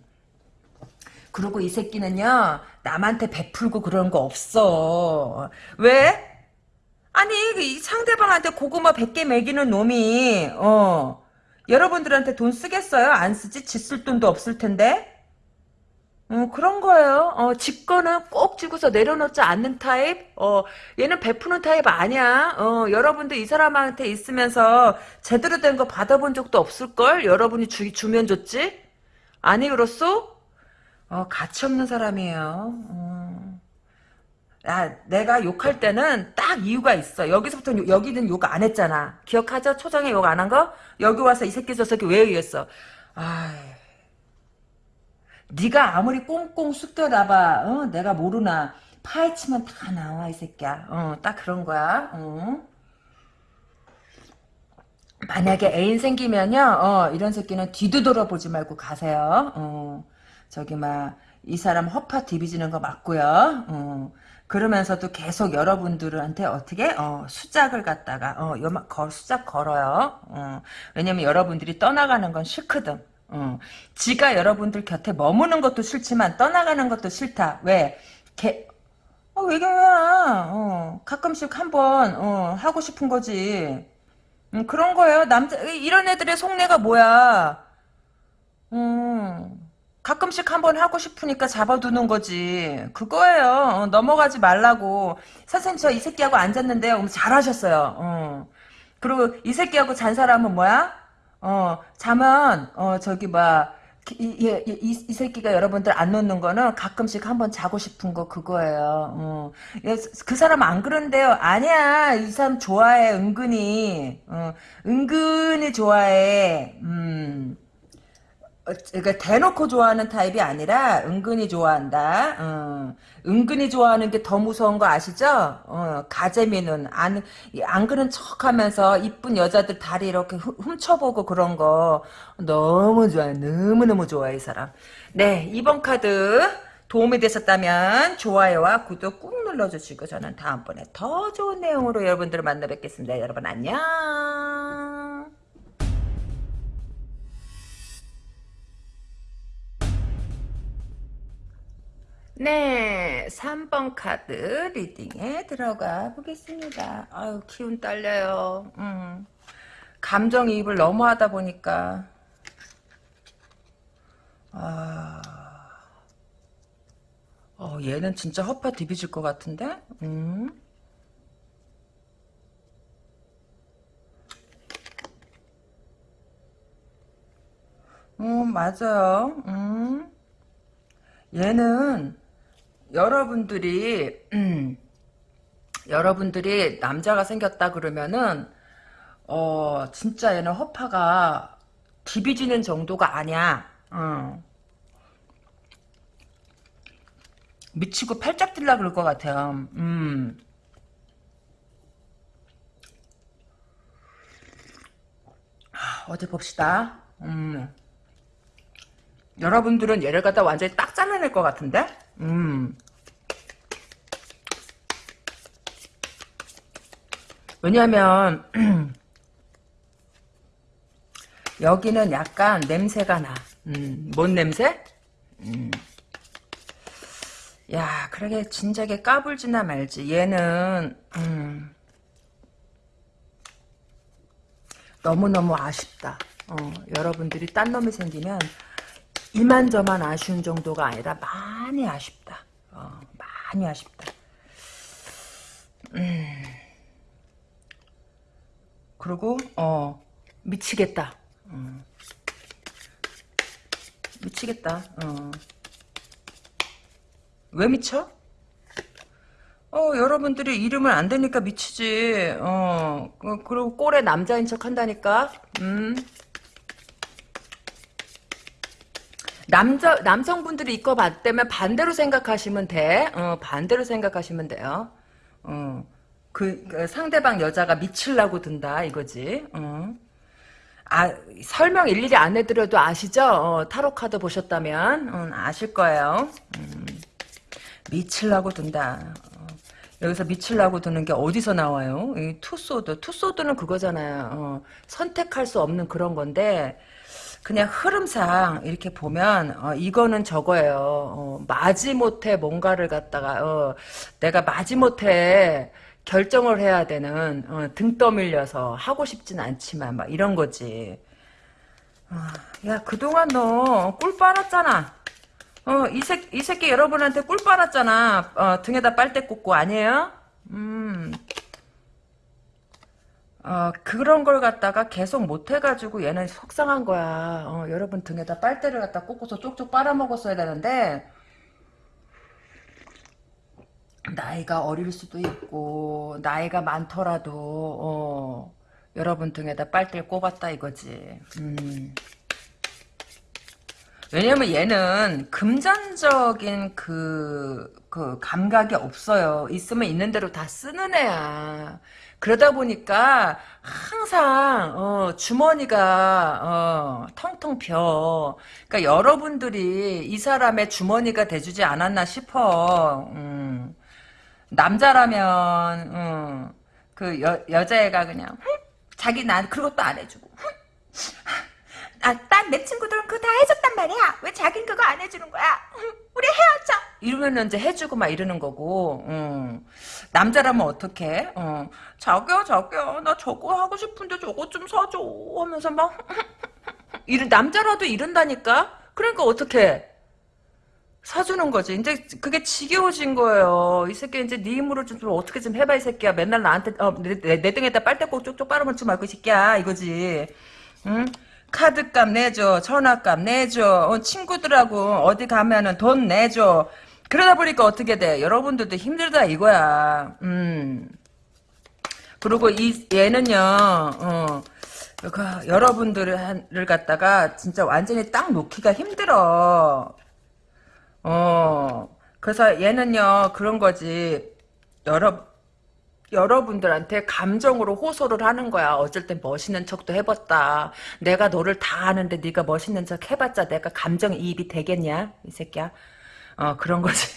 그리고 이 새끼는요 남한테 베풀고 그런 거 없어. 왜? 아니 이 상대방한테 고구마 100개 먹이는 놈이 어 여러분들한테 돈 쓰겠어요? 안 쓰지? 지쓸 돈도 없을 텐데. 어, 그런 거예요. 어, 지 거는 꼭 쥐고서 내려놓지 않는 타입? 어, 얘는 베푸는 타입 아니야. 어, 여러분들 이 사람한테 있으면서 제대로 된 거 받아본 적도 없을걸? 여러분이 주, 주면 줬지? 아니, 그렇소? 어, 가치 없는 사람이에요. 어. 야, 내가 욕할 때는 딱 이유가 있어. 여기서부터 요- 여기는 욕 안 했잖아. 기억하죠? 초장에 욕 안 한 거? 여기 와서 이 새끼 저 새끼 왜 얘기했어? 아, 네가 아무리 꽁꽁 숙여놔봐. 어? 내가 모르나. 파헤치면 다 나와 이 새끼야. 어, 딱 그런 거야. 어. 만약에 애인 생기면요, 어, 이런 새끼는 뒤도 돌아보지 말고 가세요. 어, 저기, 막, 이 사람 허파 디비지는 거 맞고요. 어, 그러면서도 계속 여러분들한테 어떻게, 어, 수작을 갖다가, 어, 요만, 걸, 수작 걸어요. 어, 왜냐면 여러분들이 떠나가는 건 싫거든. 어, 지가 여러분들 곁에 머무는 것도 싫지만 떠나가는 것도 싫다. 왜? 개, 어, 외경이야. 어, 가끔씩 한번, 어, 하고 싶은 거지. 음, 그런 거예요. 남자 이런 애들의 속내가 뭐야? 음, 가끔씩 한번 하고 싶으니까 잡아두는 거지. 그거예요. 어, 넘어가지 말라고. 선생님 저 이 새끼하고 앉았는데요. 잘하셨어요. 어. 그리고 이 새끼하고 잔 사람은 뭐야? 어, 자면 어 저기 막 이, 이, 이, 이 새끼가 여러분들 안 놓는 거는 가끔씩 한번 자고 싶은 거 그거예요. 어. 예, 그 사람 안 그런데요. 아니야. 이 사람 좋아해. 은근히. 어, 은근히 좋아해. 음. 어, 그러니까 대놓고 좋아하는 타입이 아니라 은근히 좋아한다. 어, 은근히 좋아하는 게 더 무서운 거 아시죠? 어, 가재미는 안, 안 그런 척하면서 이쁜 여자들 다리 이렇게 훔- 훔쳐보고 그런 거 너무 좋아요. 너무너무 좋아요, 이 사람. 네, 이번 카드 도움이 되셨다면 좋아요와 구독 꾹 눌러주시고 저는 다음번에 더 좋은 내용으로 여러분들을 만나 뵙겠습니다. 여러분 안녕. 네, 3번 카드 리딩에 들어가 보겠습니다. 아유, 기운 딸려요. 음. 감정이입을 너무 하다 보니까. 아. 어, 얘는 진짜 허파 디비질 것 같은데? 음. 음, 맞아요. 음. 얘는 여러분들이 음, 여러분들이 남자가 생겼다 그러면은 어 진짜 얘는 허파가 디비지는 정도가 아니야. 어. 미치고 팔짝 뛸라 그럴 것 같아요. 음. 하, 어디 봅시다. 음. 여러분들은 얘를 갖다 완전히 딱 잘라낼 것 같은데? 음. 왜냐면 여기는 약간 냄새가 나. 음, 뭔 냄새? 음. 야, 그러게 진작에 까불지나 말지. 얘는 음, 너무너무 아쉽다. 어, 여러분들이 딴 놈이 생기면 이만저만 아쉬운 정도가 아니라 많이 아쉽다. 어, 많이 아쉽다. 음. 그리고 어 미치겠다. 음. 미치겠다. 어. 왜 미쳐? 어, 여러분들이 이름을 안 대니까 미치지. 어, 그- 그리고 꼴에 남자인 척 한다니까. 음. 남자, 남성분들이 이거 봤다면 반대로 생각하시면 돼. 어, 반대로 생각하시면 돼요. 어, 그, 그 상대방 여자가 미칠라고 든다, 이거지. 어. 아, 설명 일일이 안 해드려도 아시죠? 어, 타로 카드 보셨다면 음, 아실 거예요. 음, 미칠라고 든다. 어, 여기서 미칠라고 드는 게 어디서 나와요? 이 two sword. two sword는 그거잖아요. 어, 선택할 수 없는 그런 건데 그냥 흐름상 이렇게 보면 어, 이거는 저거예요. 어, 마지못해 뭔가를 갖다가 어, 내가 마지못해 결정을 해야 되는 어, 등 떠밀려서 하고 싶진 않지만 막 이런 거지. 어, 야 그동안 너 꿀 빨았잖아. 어, 이, 새, 이 새끼 여러분한테 꿀 빨았잖아. 어, 등에다 빨대 꽂고 아니에요? 음. 어, 그런 걸 갖다가 계속 못 해가지고 얘는 속상한 거야. 어, 여러분 등에다 빨대를 갖다 꽂고서 쪽쪽 빨아먹었어야 되는데, 나이가 어릴 수도 있고, 나이가 많더라도, 어, 여러분 등에다 빨대를 꼽았다 이거지. 음. 왜냐면 얘는 금전적인 그, 그 감각이 없어요. 있으면 있는 대로 다 쓰는 애야. 그러다 보니까 항상 어, 주머니가 어, 텅텅 벼. 그러니까 여러분들이 이 사람의 주머니가 돼주지 않았나 싶어. 음. 남자라면 음, 그 여, 여자애가 그냥 자기 난 그것도 안 해주고 아, 난 내 친구들은 그거 다 해줬단 말이야. 왜 자긴 그거 안 해주는 거야? 우리 헤어져. 이러면 이제 해주고 막 이러는 거고. 음. 남자라면 어떡해? 어. 자기야, 자기야. 나 저거 하고 싶은데 저거 좀 사줘. 하면서 막. 이런, 남자라도 이런다니까? 그러니까 어떡해? 사주는 거지. 이제 그게 지겨워진 거예요. 이 새끼 이제 네 힘으로 좀, 좀 어떻게 좀 해봐 이 새끼야. 맨날 나한테 어, 내, 내, 내 등에다 빨대꼭 쪽쪽 빨아먹지 말고 이 새끼야 이거지. 응? 카드값 내줘, 전화값 내줘, 어, 친구들하고 어디 가면은 돈 내줘. 그러다 보니까 어떻게 돼? 여러분들도 힘들다 이거야. 음. 그리고 이 얘는요, 어, 그 여러분들을 갖다가 진짜 완전히 딱 놓기가 힘들어. 어, 그래서 얘는요 그런 거지. 여러 여러분들한테 감정으로 호소를 하는 거야. 어쩔 땐 멋있는 척도 해봤다. 내가 너를 다 아는데 네가 멋있는 척 해봤자 내가 감정이입이 되겠냐? 이 새끼야. 어 그런 거지.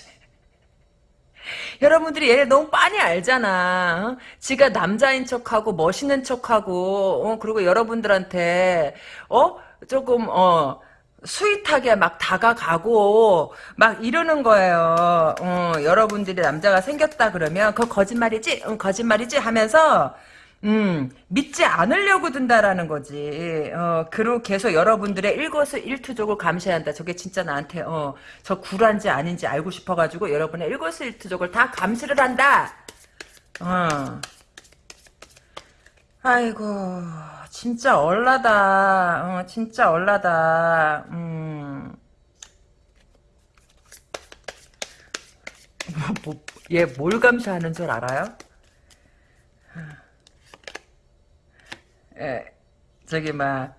여러분들이 얘를 너무 빤히 알잖아. 어? 지가 남자인 척하고 멋있는 척하고 어? 그리고 여러분들한테 어 조금 어 스윗하게 막 다가가고 막 이러는 거예요. 어, 여러분들이 남자가 생겼다 그러면 그거 거짓말이지? 응, 거짓말이지? 하면서 음, 믿지 않으려고 든다라는 거지. 어, 그리고 계속 여러분들의 일거수 일투족을 감시한다. 저게 진짜 나한테 어, 저 굴한지 아닌지 알고 싶어가지고 여러분의 일거수 일투족을 다 감시를 한다. 어. 아이고. 진짜 얼라다. 어, 진짜 얼라다. 음. 뭐, 뭐, 얘뭘 감시하는 줄 알아요? 예, 저기 막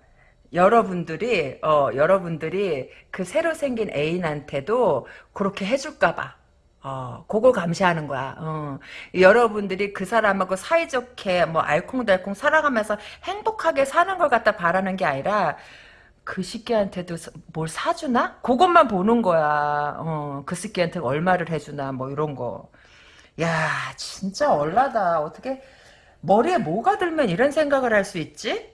여러분들이 어 여러분들이 그 새로 생긴 애인한테도 그렇게 해줄까봐 어, 그걸 감시하는 거야. 어. 여러분들이 그 사람하고 사이좋게 뭐 알콩달콩 살아가면서 행복하게 사는 걸 갖다 바라는 게 아니라 그 새끼한테도 뭘 사주나? 그것만 보는 거야. 어, 그 새끼한테 얼마를 해주나 뭐 이런 거. 야 진짜 얼라다. 어떻게 머리에 뭐가 들면 이런 생각을 할 수 있지?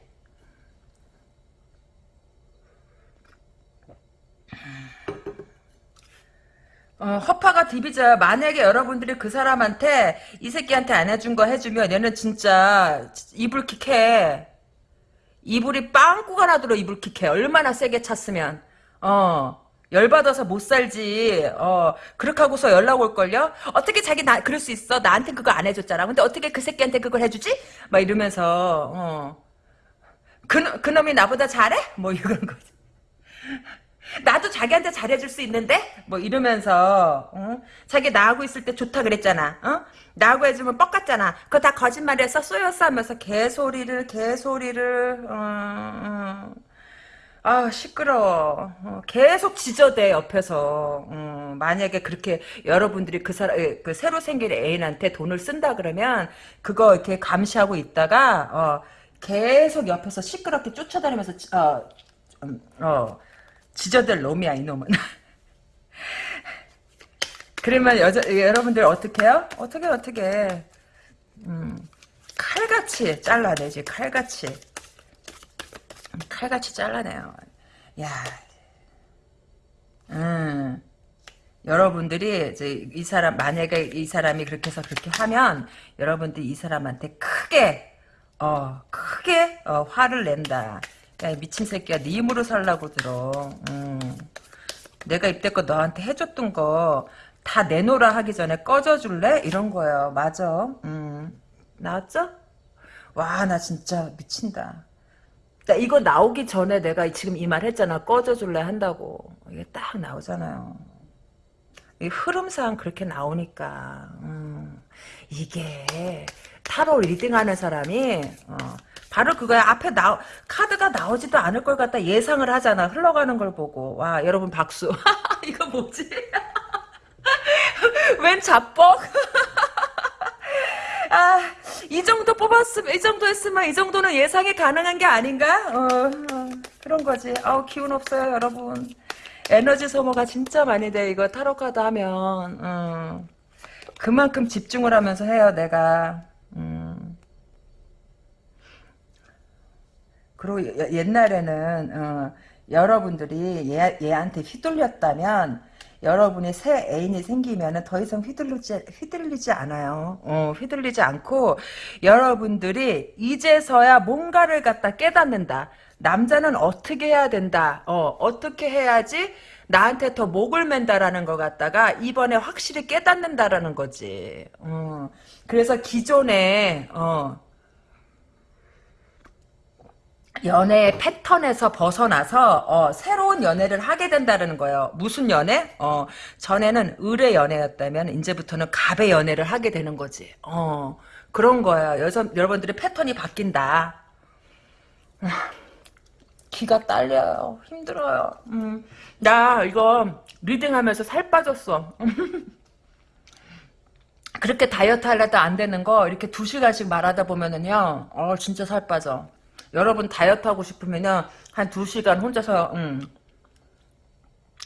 어, 허파가 디비자 만약에 여러분들이 그 사람한테 이 새끼한테 안 해준 거 해주면 얘는 진짜 이불 킥해. 이불이 빵꾸가 나도록 이불 킥해. 얼마나 세게 찼으면. 어 열받아서 못 살지. 어 그렇게 하고서 연락 올걸요? 어떻게 자기 나 그럴 수 있어? 나한테 그거 안 해줬잖아. 근데 어떻게 그 새끼한테 그걸 해주지? 막 이러면서 어 그 그놈이 나보다 잘해? 뭐 이런 거지 나도 자기한테 잘해줄 수 있는데? 뭐 이러면서 어? 자기 나하고 있을 때 좋다 그랬잖아. 어? 나하고 해주면 뻑 같잖아. 그거 다 거짓말이었어 쏘였어 하면서 개소리를 개소리를 어, 어. 아 시끄러워. 어, 계속 지저대 옆에서 어, 만약에 그렇게 여러분들이 그 사람 그 새로 생긴 애인한테 돈을 쓴다 그러면 그거 이렇게 감시하고 있다가 어, 계속 옆에서 시끄럽게 쫓아다니면서 지- 어, 음, 어 지저들 놈이야 이놈은. 그러면 여자 여러분들 어떻게 해요? 어떻게 어떻게 음, 칼같이 잘라내지 칼같이 음, 칼같이 잘라내요. 야, 음, 여러분들이 이제 이 사람 만약에 이 사람이 그렇게 해서 그렇게 하면 여러분들이 이 사람한테 크게 어 크게 어, 화를 낸다. 야, 이 미친 새끼야, 네 힘으로 살라고 들어. 음. 내가 이때껏 너한테 해줬던 거 다 내놓으라 하기 전에 꺼져줄래? 이런 거예요. 맞아. 음. 나왔죠? 와, 나 진짜 미친다. 나 이거 나오기 전에 내가 지금 이 말 했잖아. 꺼져줄래 한다고. 이게 딱 나오잖아요. 이 흐름상 그렇게 나오니까. 음. 이게 타로 reading하는 사람이 어, 바로 그거야. 앞에 나 카드가 나오지도 않을 걸 갖다 예상을 하잖아. 흘러가는 걸 보고. 와, 여러분 박수. 이거 뭐지? 웬 자뻑? 아, 이 정도 뽑았으면, 이 정도 했으면, 이 정도는 예상이 가능한 게 아닌가? 어, 어, 그런 거지. 아우, 기운 없어요, 여러분. 에너지 소모가 진짜 많이 돼, 이거 타로카드 하면. 어. 그만큼 집중을 하면서 해요, 내가. 음. 그리고 예- 옛날에는, 어, 여러분들이 얘, 얘한테 휘둘렸다면, 여러분이 새 애인이 생기면은 더 이상 휘둘리지, 휘둘리지 않아요. 어, 휘둘리지 않고, 여러분들이 이제서야 뭔가를 갖다 깨닫는다. 남자는 어떻게 해야 된다. 어, 어떻게 해야지 나한테 더 목을 맨다라는 것 갖다가 이번에 확실히 깨닫는다라는 거지. 어, 그래서 기존에, 어, 연애의 패턴에서 벗어나서 어, 새로운 연애를 하게 된다는 거예요. 무슨 연애? 어, 전에는 을의 연애였다면 이제부터는 갑의 연애를 하게 되는 거지. 어, 그런 거예요. 여서, 여러분들의 패턴이 바뀐다. 기가 딸려요. 힘들어요. 음, 나 이거 리딩하면서 살 빠졌어. 그렇게 다이어트 하려도 안 되는 거 이렇게 두 시간씩 말하다 보면은요, 어 진짜 살 빠져. 여러분 다이어트 하고 싶으면요, 한 두 시간 혼자서 음,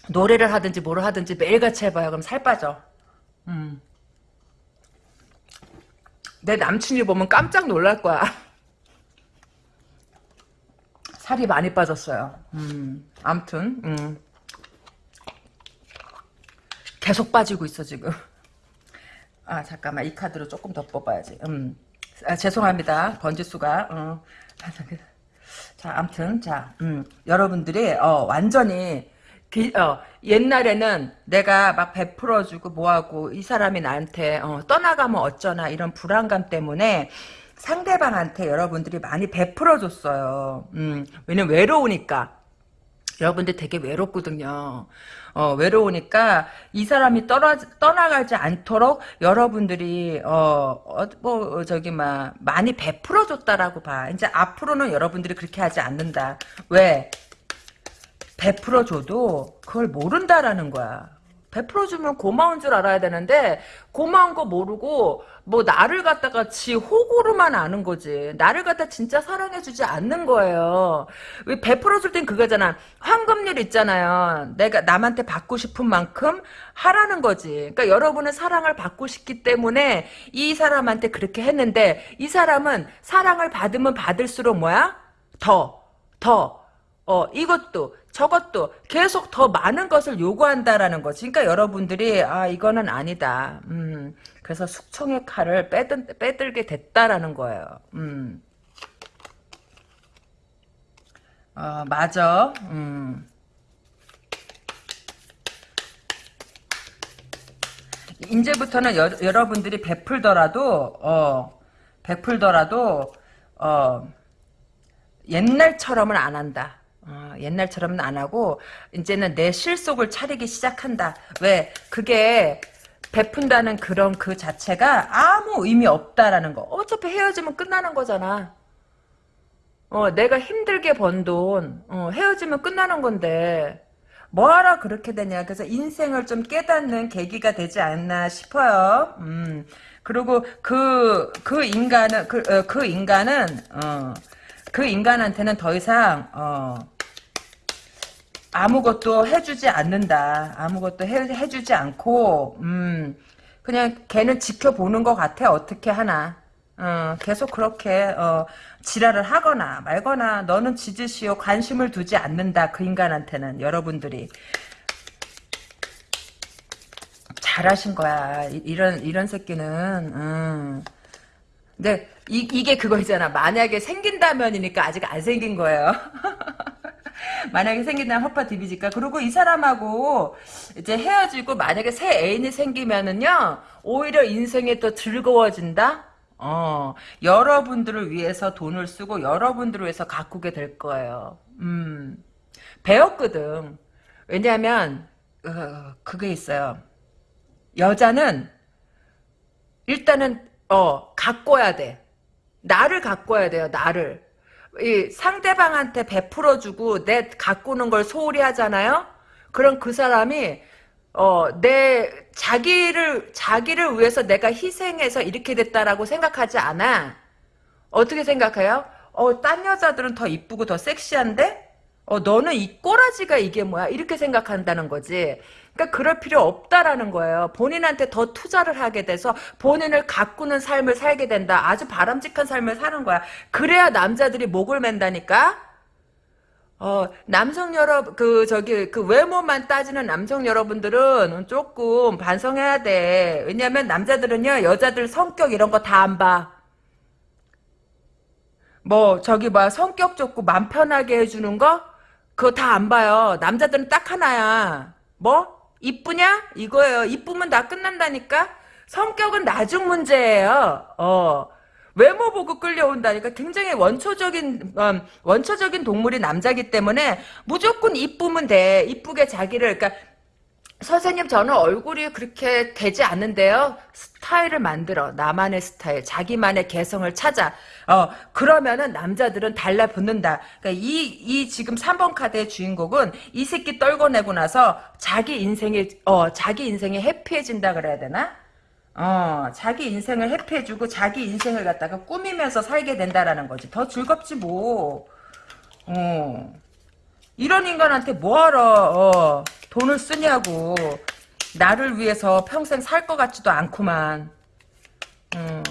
노래를 하든지 뭐를 하든지 매일같이 해봐요. 그럼 살 빠져. 음. 내 남친이 보면 깜짝 놀랄 거야. 살이 많이 빠졌어요. 음, 암튼, 음. 계속 빠지고 있어, 지금. 아, 잠깐만. 이 카드로 조금 더 뽑아야지. 음. 아, 죄송합니다. 번지수가. 어. 자, 암튼, 자, 음. 여러분들이, 어, 완전히, 기, 어, 옛날에는 내가 막 베풀어주고 뭐하고 이 사람이 나한테 어, 떠나가면 어쩌나 이런 불안감 때문에 상대방한테 여러분들이 많이 베풀어줬어요. 음, 왜냐면 외로우니까. 여러분들 되게 외롭거든요. 어, 외로우니까 이 사람이 떠나, 떠나가지 않도록 여러분들이 어, 어, 뭐 저기 막 많이 베풀어 줬다라고 봐. 이제 앞으로는 여러분들이 그렇게 하지 않는다. 왜? 베풀어 줘도 그걸 모른다라는 거야. 베풀어 주면 고마운 줄 알아야 되는데 고마운 거 모르고 뭐 나를 갖다가 지 호구로만 아는 거지. 나를 갖다 진짜 사랑해주지 않는 거예요. 왜 베풀어줄 땐 그거잖아. 황금률 있잖아요. 내가 남한테 받고 싶은 만큼 하라는 거지. 그러니까 여러분은 사랑을 받고 싶기 때문에 이 사람한테 그렇게 했는데 이 사람은 사랑을 받으면 받을수록 뭐야? 더, 더, 어, 이것도, 저것도 계속 더 많은 것을 요구한다라는 거지. 그러니까 여러분들이, 아, 이거는 아니다. 음, 그래서 숙청의 칼을 빼든, 빼들게 됐다라는 거예요. 음. 어, 맞아. 음. 이제부터는 여, 여러분들이 베풀더라도, 어, 베풀더라도, 어, 옛날처럼은 안 한다. 어, 옛날처럼은 안 하고 이제는 내 실속을 차리기 시작한다. 왜? 그게 베푼다는 그런 그 자체가 아무 의미 없다라는 거. 어차피 헤어지면 끝나는 거잖아. 어, 내가 힘들게 번 돈, 어, 헤어지면 끝나는 건데, 뭐하러 그렇게 되냐. 그래서 인생을 좀 깨닫는 계기가 되지 않나 싶어요. 음, 그리고 그, 그 인간은, 그, 어, 그 인간은, 어, 그 인간한테는 더 이상 어, 아무것도 해주지 않는다. 아무것도 해, 해주지 않고 음, 그냥 걔는 지켜보는 것 같아. 어떻게 하나. 어, 계속 그렇게 어, 지랄을 하거나 말거나 너는 지지시오 관심을 두지 않는다. 그 인간한테는 여러분들이 잘하신 거야. 이, 런 이런 새끼는. 음. 근데 이, 이게 그거잖아. 만약에 생긴다면이니까 아직 안 생긴 거예요. 만약에 생긴다면 허파 디비지까 그리고 이 사람하고 이제 헤어지고 만약에 새 애인이 생기면은요 오히려 인생이 더 즐거워진다. 어 여러분들을 위해서 돈을 쓰고 여러분들을 위해서 가꾸게 될 거예요. 음 배웠거든. 왜냐하면 어, 그게 있어요. 여자는 일단은 어 가꿔야 돼. 나를 가꿔야 돼요. 나를. 이 상대방한테 베풀어주고 내 가꾸는 걸 소홀히 하잖아요. 그럼 그 사람이 어 내 자기를 자기를 위해서 내가 희생해서 이렇게 됐다라고 생각하지 않아. 어떻게 생각해요? 어 딴 여자들은 더 이쁘고 더 섹시한데 어 너는 이 꼬라지가 이게 뭐야 이렇게 생각한다는 거지. 그러니까 그럴 필요 없다라는 거예요. 본인한테 더 투자를 하게 돼서 본인을 가꾸는 삶을 살게 된다. 아주 바람직한 삶을 사는 거야. 그래야 남자들이 목을 맨다니까. 어, 남성 여러분, 그, 저기, 그 외모만 따지는 남성 여러분들은 조금 반성해야 돼. 왜냐면 남자들은요, 여자들 성격 이런 거 다 안 봐. 뭐, 저기, 뭐, 성격 좋고 맘 편하게 해주는 거? 그거 다 안 봐요. 남자들은 딱 하나야. 뭐? 이쁘냐? 이거예요. 이쁘면 다 끝난다니까? 성격은 나중 문제예요. 어. 외모 보고 끌려온다니까 굉장히 원초적인 음, 원초적인 동물이 남자기 때문에 무조건 이쁘면 돼. 이쁘게 자기를 그러니까 선생님 저는 얼굴이 그렇게 되지 않는데요. 스타일을 만들어 나만의 스타일, 자기만의 개성을 찾아. 어 그러면은 남자들은 달라붙는다. 그러니까 이 이 지금 3번 카드의 주인공은 이 새끼 떨궈내고 나서 자기 인생이 어 자기 인생이 해피해진다 그래야 되나? 어 자기 인생을 해피해주고 자기 인생을 갖다가 꾸미면서 살게 된다라는 거지. 더 즐겁지 뭐. 어. 이런 인간한테 뭐하러 어, 돈을 쓰냐고. 나를 위해서 평생 살 것 같지도 않구만. 음,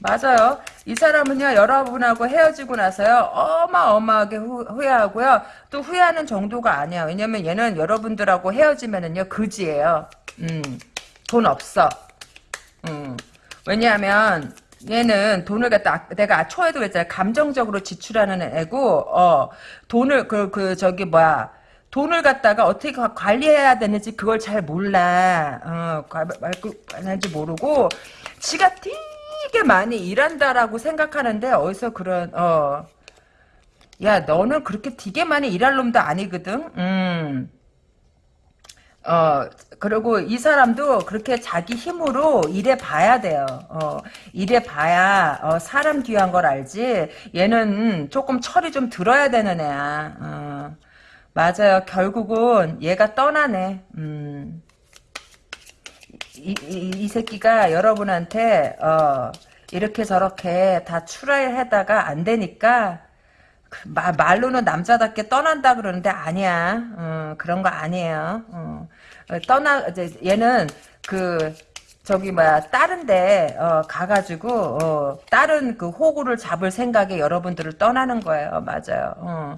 맞아요. 이 사람은요 여러분하고 헤어지고 나서요 어마어마하게 후, 후회하고요. 또 후회하는 정도가 아니야. 왜냐면 얘는 여러분들하고 헤어지면은요 그지예요. 음, 돈 없어. 음, 왜냐하면 얘는 돈을 갖다 내가 초에도 그랬잖아 감정적으로 지출하는 애고 어 돈을 그 그 저기 뭐야 돈을 갖다가 어떻게 관리해야 되는지 그걸 잘 몰라 어 말지 모르고 지가 되게 많이 일한다라고 생각하는데 어디서 그런 어 야 너는 그렇게 되게 많이 일할 놈도 아니거든 음 어, 그리고 이 사람도 그렇게 자기 힘으로 일해 봐야 돼요. 어, 일해 봐야, 어, 사람 귀한 걸 알지. 얘는 조금 철이 좀 들어야 되는 애야. 어, 맞아요. 결국은 얘가 떠나네. 음. 이, 이, 이 새끼가 여러분한테, 어, 이렇게 저렇게 다 출하하다가 안 되니까, 그 마, 말로는 남자답게 떠난다 그러는데 아니야. 어, 그런 거 아니에요. 어, 어, 떠나 이제 얘는 그 저기 뭐야 다른데 어, 가가지고 어, 다른 그 호구를 잡을 생각에 여러분들을 떠나는 거예요. 맞아요. 어.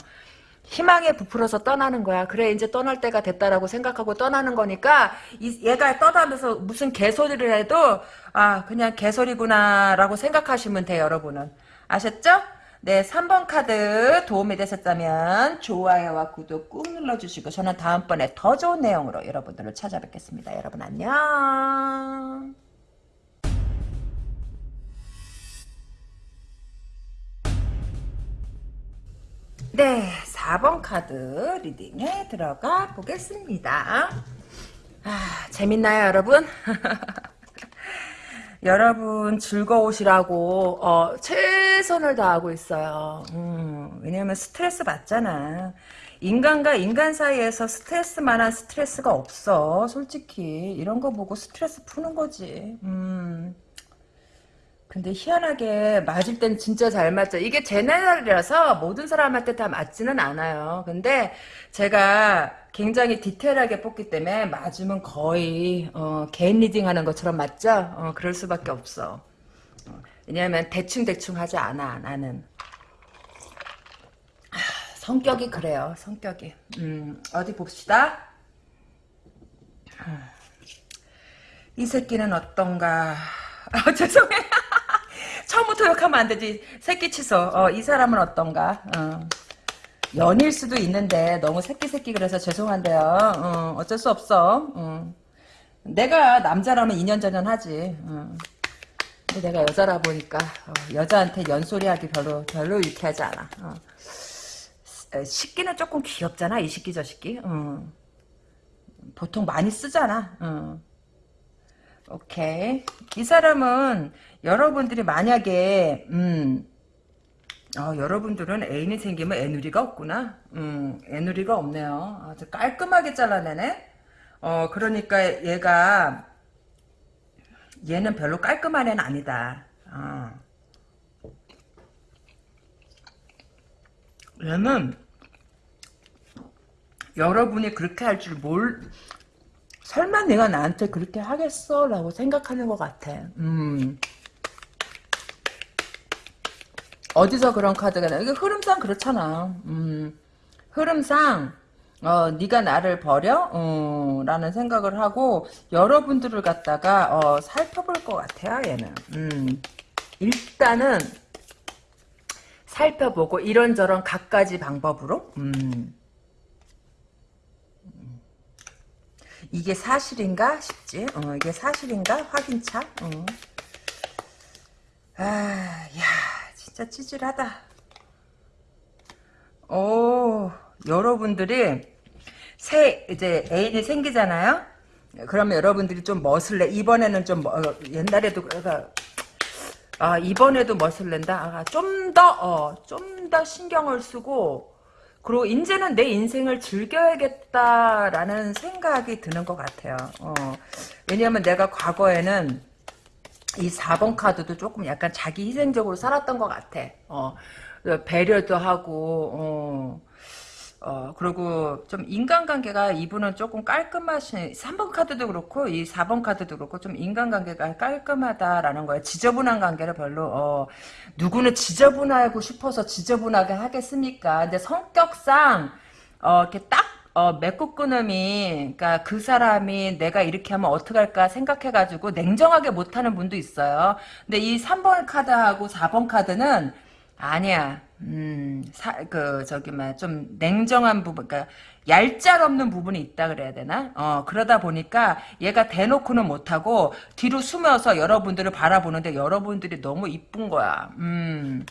희망에 부풀어서 떠나는 거야. 그래 이제 떠날 때가 됐다라고 생각하고 떠나는 거니까 이, 얘가 떠나면서 무슨 개소리를 해도 아 그냥 개소리구나라고 생각하시면 돼요. 여러분은 아셨죠? 네, 3번 카드 도움이 되셨다면 좋아요와 구독 꾹 눌러주시고 저는 다음번에 더 좋은 내용으로 여러분들을 찾아뵙겠습니다. 여러분 안녕. 네, 4번 카드 리딩에 들어가 보겠습니다. 아, 재밌나요, 여러분? 여러분 즐거우시라고 어, 최선을 다하고 있어요. 음, 왜냐면 스트레스 받잖아. 인간과 인간 사이에서 스트레스만한 스트레스가 없어. 솔직히 이런 거 보고 스트레스 푸는 거지. 음. 근데 희한하게 맞을 땐 진짜 잘 맞죠. 이게 제 날이라서 모든 사람한테 다 맞지는 않아요. 근데 제가 굉장히 디테일하게 뽑기 때문에 맞으면 거의 어, 개인 reading 하는 것처럼 맞죠? 어, 그럴 수밖에 없어. 어, 왜냐하면 대충대충 하지 않아 나는. 아, 성격이 그래요. 성격이. 음, 어디 봅시다. 이 새끼는 어떤가. 아, 죄송해. 처음부터 욕하면 안 되지. 새끼 취소. 어, 이 사람은 어떤가. 어. 연일 수도 있는데 너무 새끼 새끼 그래서 죄송한데요. 어, 어쩔 수 없어. 어. 내가 남자라면 2년 전년 하지. 어. 근데 내가 여자라 보니까 어, 여자한테 연소리하기 별로 별로 유쾌하지 않아. 어. 식기는 조금 귀엽잖아. 이 식기 저 식기. 어. 보통 많이 쓰잖아. 어. 오케이. 이 사람은 여러분들이 만약에 음, 어, 여러분들은 애인이 생기면 애누리가 없구나. 음, 애누리가 없네요. 아주 깔끔하게 잘라내네. 어, 그러니까 얘가 얘는 별로 깔끔한 애는 아니다. 어. 얘는 여러분이 그렇게 할 줄 몰, 설마 내가 나한테 그렇게 하겠어? 라고 생각하는 것 같아. 음. 어디서 그런 카드가 나? 이게 흐름상 그렇잖아. 음. 흐름상 어, 네가 나를 버려? 어, 라는 생각을 하고 여러분들을 갖다가 어, 살펴볼 것 같아요. 얘는. 음. 일단은 살펴보고 이런저런 갖가지 방법으로 음. 이게 사실인가 싶지. 어, 이게 사실인가 확인차. 어. 아, 야, 진짜 찌질하다. 오, 여러분들이 새 이제 애인이 생기잖아요. 그러면 여러분들이 좀 멋을내. 이번에는 좀 어, 옛날에도 그러니까 아 이번에도 멋을 낸다. 아, 좀더 어, 좀더 신경을 쓰고 그리고 이제는 내 인생을 즐겨야겠다라는 생각이 드는 것 같아요. 어, 왜냐하면 내가 과거에는 이 4번 카드도 조금 약간 자기 희생적으로 살았던 것 같아. 어, 배려도 하고, 어, 어, 그리고 좀 인간관계가 이분은 조금 깔끔하신, 3번 카드도 그렇고, 이 4번 카드도 그렇고, 좀 인간관계가 깔끔하다라는 거예요. 지저분한 관계를 별로, 어, 누구는 지저분하고 싶어서 지저분하게 하겠습니까? 근데 성격상, 어, 이렇게 딱, 어, 맺고 끊음이, 그니까 그 사람이 내가 이렇게 하면 어떡할까 생각해가지고 냉정하게 못하는 분도 있어요. 근데 이 3번 카드하고 4번 카드는, 아니야. 음, 사, 그, 저기, 막, 좀, 냉정한 부분, 그니까, 얄짤 없는 부분이 있다 그래야 되나? 어, 그러다 보니까 얘가 대놓고는 못하고, 뒤로 숨어서 여러분들을 바라보는데 여러분들이 너무 이쁜 거야. 음.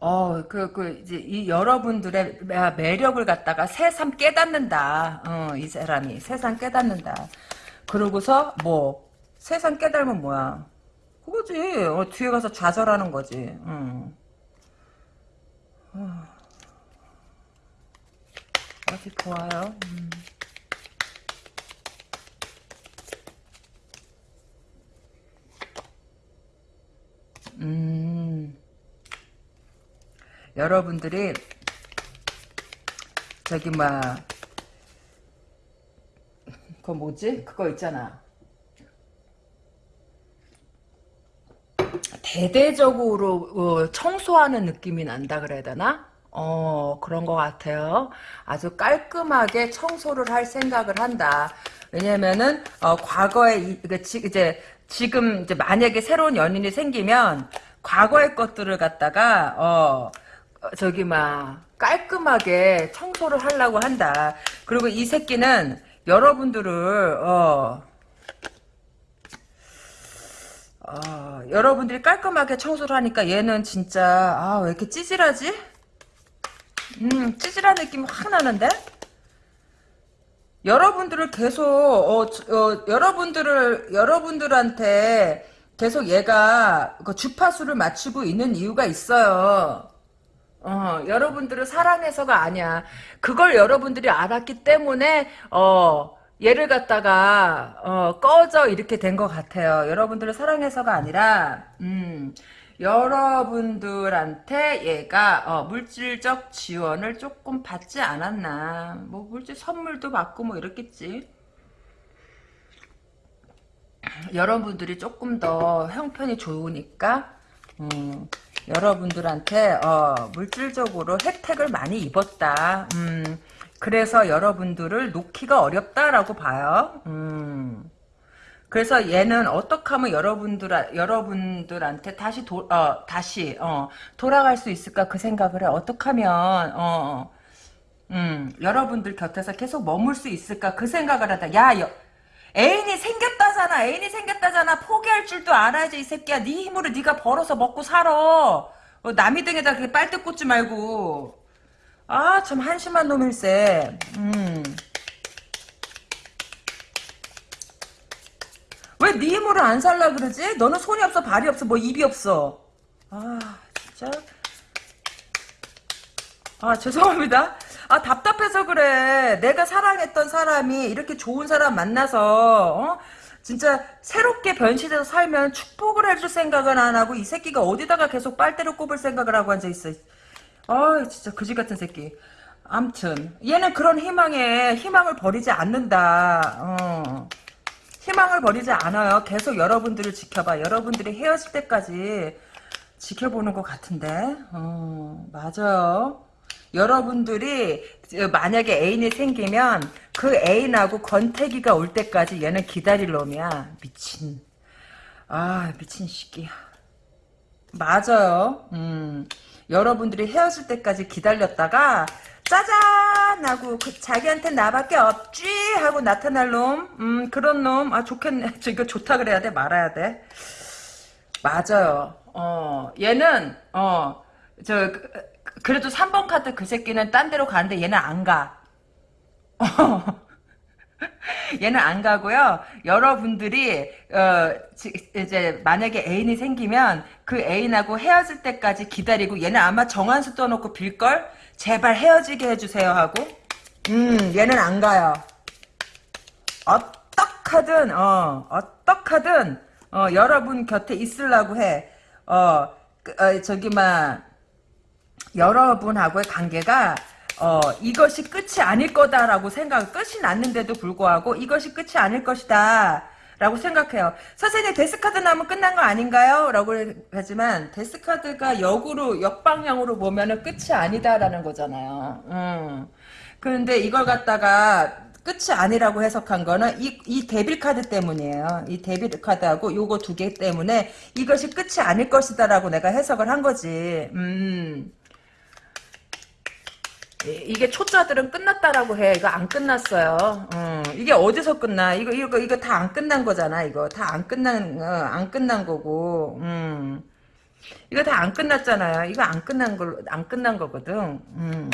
어, 그, 그, 이제, 이 여러분들의 매력을 갖다가 새삼 깨닫는다. 어, 이 사람이. 새삼 깨닫는다. 그러고서, 뭐, 새삼 깨달으면 뭐야. 그거지. 어, 뒤에 가서 좌절하는 거지. 응. 어. 아주 좋아요. 음. 음. 여러분들이 저기 막 그거 뭐지? 그거 있잖아. 대대적으로 어, 청소하는 느낌이 난다 그래야 되나? 어 그런 것 같아요. 아주 깔끔하게 청소를 할 생각을 한다. 왜냐면은 어, 과거에 이, 이제 지금 이제 만약에 새로운 연인이 생기면 과거의 것들을 갖다가 어 저기 막 깔끔하게 청소를 하려고 한다. 그리고 이 새끼는 여러분들을 어 어, 여러분들이 깔끔하게 청소를 하니까 얘는 진짜 아 왜 이렇게 찌질하지? 음 찌질한 느낌이 확 나는데? 여러분들을 계속 어, 어, 여러분들을 여러분들한테 계속 얘가 그 주파수를 맞추고 있는 이유가 있어요. 어, 여러분들을 사랑해서가 아니야. 그걸 여러분들이 알았기 때문에 어 얘를 갖다가 어, 꺼져 이렇게 된 것 같아요. 여러분들을 사랑해서가 아니라 음, 여러분들한테 얘가 어, 물질적 지원을 조금 받지 않았나. 뭐 물질 선물도 받고 뭐 이렇겠지. 여러분들이 조금 더 형편이 좋으니까 음, 여러분들한테 어, 물질적으로 혜택을 많이 입었다. 음, 그래서 여러분들을 놓기가 어렵다라고 봐요. 음. 그래서 얘는 어떻게 하면 여러분들 여러분들한테 다시 도, 어, 다시 어, 돌아갈 수 있을까 그 생각을 해. 어떻게 하면 어, 음, 여러분들 곁에서 계속 머물 수 있을까 그 생각을 하다. 야, 여, 애인이 생겼다잖아. 애인이 생겼다잖아. 포기할 줄도 알아야지 이 새끼야. 네 힘으로 네가 벌어서 먹고 살아. 어, 남이 등에다 그렇게 빨대 꽂지 말고. 아, 참 한심한 놈일세. 음. 왜 네 힘으로 안 살라 그러지? 너는 손이 없어, 발이 없어, 뭐 입이 없어. 아, 진짜. 아, 죄송합니다. 아, 답답해서 그래. 내가 사랑했던 사람이 이렇게 좋은 사람 만나서, 어? 진짜 새롭게 변신해서 살면 축복을 해줄 생각은 안 하고 이 새끼가 어디다가 계속 빨대를 꼽을 생각을 하고 앉아있어. 아 진짜 그지 같은 새끼. 암튼 얘는 그런 희망에 희망을 버리지 않는다. 어. 희망을 버리지 않아요. 계속 여러분들을 지켜봐. 여러분들이 헤어질 때까지 지켜보는 것 같은데. 어, 맞아요. 여러분들이 만약에 애인이 생기면 그 애인하고 권태기가 올 때까지 얘는 기다릴 놈이야. 미친. 아 미친 새끼야. 맞아요. 음. 여러분들이 헤어질 때까지 기다렸다가 짜잔! 하고 그 자기한테 나밖에 없지! 하고 나타날 놈. 음, 그런 놈. 아 좋겠네. 저 이거 좋다 그래야 돼? 말아야 돼? 맞아요. 어 얘는 어 저 그, 그래도 3번 카드 그 새끼는 딴 데로 가는데 얘는 안가 얘는 안 가고요. 여러분들이 어, 이제 만약에 애인이 생기면 그 애인하고 헤어질 때까지 기다리고 얘는 아마 정한수 떠놓고 빌걸 제발 헤어지게 해주세요 하고 음 얘는 안 가요. 어떡하든 어 어떡하든 어, 여러분 곁에 있으려고 해. 어, 그, 어 저기 막 여러분하고의 관계가 어, 이것이 끝이 아닐 거다라고 생각, 끝이 났는데도 불구하고 이것이 끝이 아닐 것이다. 라고 생각해요. 선생님 데스카드 나면 끝난 거 아닌가요? 라고 하지만 데스카드가 역으로 역방향으로 보면 은 끝이 아니다라는 거잖아요. 음. 그런데 이걸 갖다가 끝이 아니라고 해석한 거는 이, 이 데빌 카드 때문이에요. 이 데빌 카드하고 요거 두 개 때문에 이것이 끝이 아닐 것이다라고 내가 해석을 한 거지. 음. 이게 초짜들은 끝났다라고 해. 이거 안 끝났어요. 어, 이게 어디서 끝나? 이거 이거 이거 다 안 끝난 거잖아. 이거 다 안 끝난 어, 안 끝난 거고. 음. 이거 다 안 끝났잖아요. 이거 안 끝난 걸안 끝난 거거든. 음.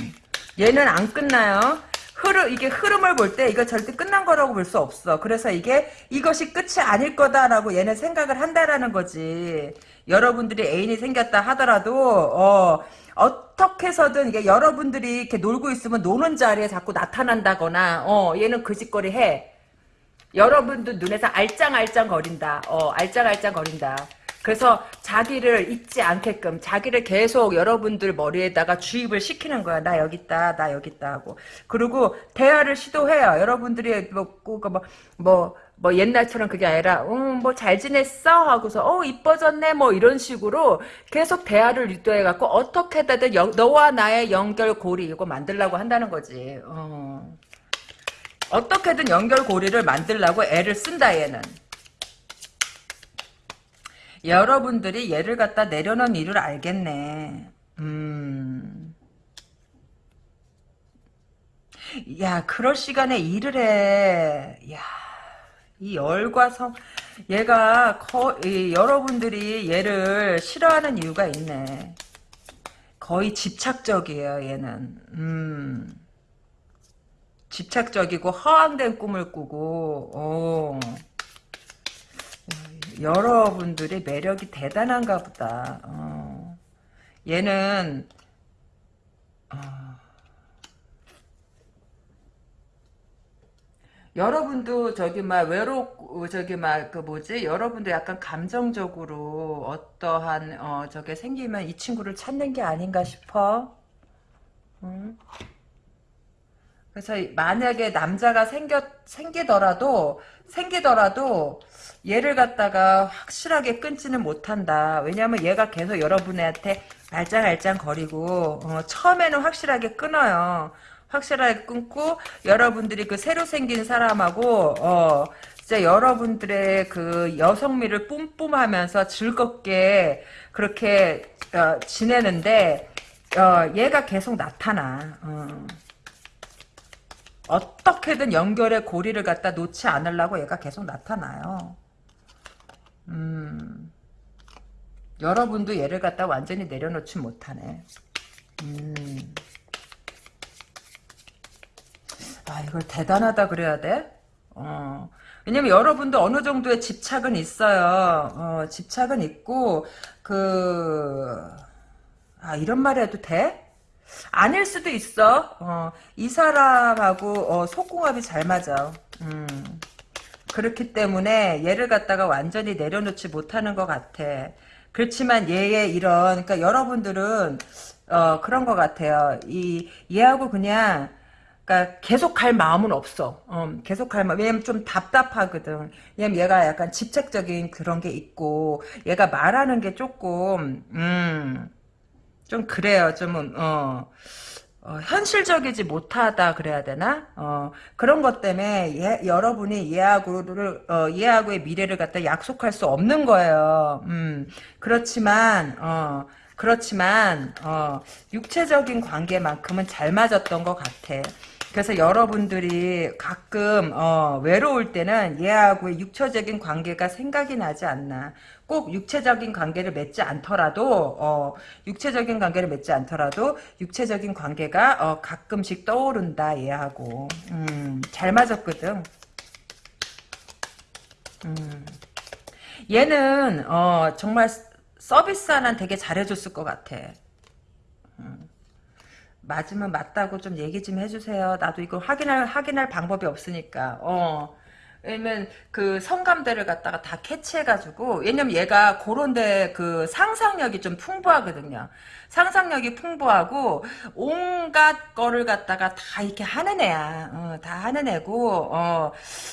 얘는 안 끝나요. 흐름 이게 흐름을 볼 때 이거 절대 끝난 거라고 볼 수 없어. 그래서 이게 이것이 끝이 아닐 거다라고 얘는 생각을 한다라는 거지. 여러분들이 애인이 생겼다 하더라도 어 어떻게 해서든 이게 여러분들이 이렇게 놀고 있으면 노는 자리에 자꾸 나타난다거나 어 얘는 그 짓거리 해. 여러분들 눈에서 알짱알짱 거린다. 어 알짱알짱 거린다. 그래서 자기를 잊지 않게끔 자기를 계속 여러분들 머리에다가 주입을 시키는 거야. 나 여기 있다. 나 여기 있다 하고. 그리고 대화를 시도해요. 여러분들이 뭐, 뭐, 뭐, 뭐 옛날처럼 그게 아니라 음, 뭐 잘 지냈어? 하고서 어 이뻐졌네 뭐 이런 식으로 계속 대화를 유도해 갖고 어떻게든 너와 나의 연결고리 이거 만들라고 한다는 거지. 어. 어떻게든 연결고리를 만들라고 애를 쓴다 얘는. 여러분들이 얘를 갖다 내려놓은 이유를 알겠네. 음. 야, 그럴 시간에 일을 해. 야, 이 열과 성, 얘가 거, 이, 여러분들이 얘를 싫어하는 이유가 있네. 거의 집착적이에요, 얘는. 음. 집착적이고 허황된 꿈을 꾸고, 어. 여러분들의 매력이 대단한가 보다. 어. 얘는 어. 여러분도 저기 막 외로 저기 막 그 뭐지 여러분도 약간 감정적으로 어떠한 어 저게 생기면 이 친구를 찾는 게 아닌가 싶어. 응? 그래서 만약에 남자가 생겨 생기더라도 생기더라도 얘를 갖다가 확실하게 끊지는 못한다. 왜냐면 얘가 계속 여러분한테 알짱알짱 거리고 어, 처음에는 확실하게 끊어요. 확실하게 끊고 여러분들이 그 새로 생긴 사람하고 어 진짜 여러분들의 그 여성미를 뿜뿜하면서 즐겁게 그렇게 어, 지내는데 어, 얘가 계속 나타나. 어. 어떻게든 연결의 고리를 갖다 놓지 않으려고 얘가 계속 나타나요. 음, 여러분도 얘를 갖다 완전히 내려놓지 못하네. 음. 아, 이걸 대단하다 그래야 돼? 어. 왜냐면 여러분도 어느 정도의 집착은 있어요. 어, 집착은 있고, 그, 아, 이런 말 해도 돼? 아닐 수도 있어. 어, 이 사람하고 어, 속궁합이 잘 맞아. 음. 그렇기 때문에 얘를 갖다가 완전히 내려놓지 못하는 것 같아. 그렇지만 얘의 이런 그러니까 여러분들은 어, 그런 것 같아요. 이 얘하고 그냥 그러니까 계속 갈 마음은 없어. 어, 계속 갈 마음. 왜냐면 좀 답답하거든. 왜냐면 얘가 약간 집착적인 그런 게 있고 얘가 말하는 게 조금 음. 좀 그래요. 좀 어, 어, 현실적이지 못하다 그래야 되나? 어, 그런 것 때문에 얘, 여러분이 얘하고를 어, 얘하고의 미래를 갖다 약속할 수 없는 거예요. 음, 그렇지만 어, 그렇지만 어, 육체적인 관계만큼은 잘 맞았던 것 같아. 그래서 여러분들이 가끔 어, 외로울 때는 얘하고의 육체적인 관계가 생각이 나지 않나. 꼭 육체적인 관계를 맺지 않더라도 어, 육체적인 관계를 맺지 않더라도 육체적인 관계가 어, 가끔씩 떠오른다 얘하고 음, 잘 맞았거든. 음. 얘는 어, 정말 서비스 하나 되게 잘해줬을 것 같아. 음. 맞으면 맞다고 좀 얘기 좀 해주세요. 나도 이거 확인할 확인할 방법이 없으니까. 어. 왜냐면 그 성감대를 갖다가 다 캐치해가지고 왜냐면 얘가 그런데 그 상상력이 좀 풍부하거든요. 상상력이 풍부하고 온갖 거를 갖다가 다 이렇게 하는 애야. 어, 다 하는 애고 어,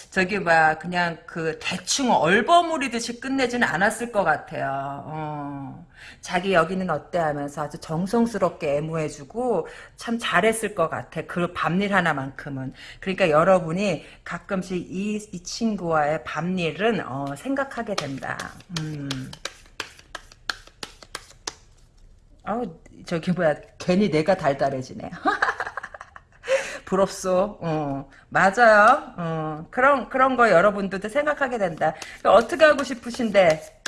저기 막 그냥 그 대충 얼버무리듯이 끝내지는 않았을 것 같아요. 어. 자기 여기는 어때 하면서 아주 정성스럽게 애무해주고 참 잘했을 것 같아. 그 밤일 하나만큼은. 그러니까 여러분이 가끔씩 이, 이 친구와의 밤일은 어, 생각하게 된다. 음. 어 저기 뭐야 괜히 내가 달달해지네. 부럽소. 어, 맞아요. 어, 그런 그런 거 여러분들도 생각하게 된다. 어떻게 하고 싶으신데?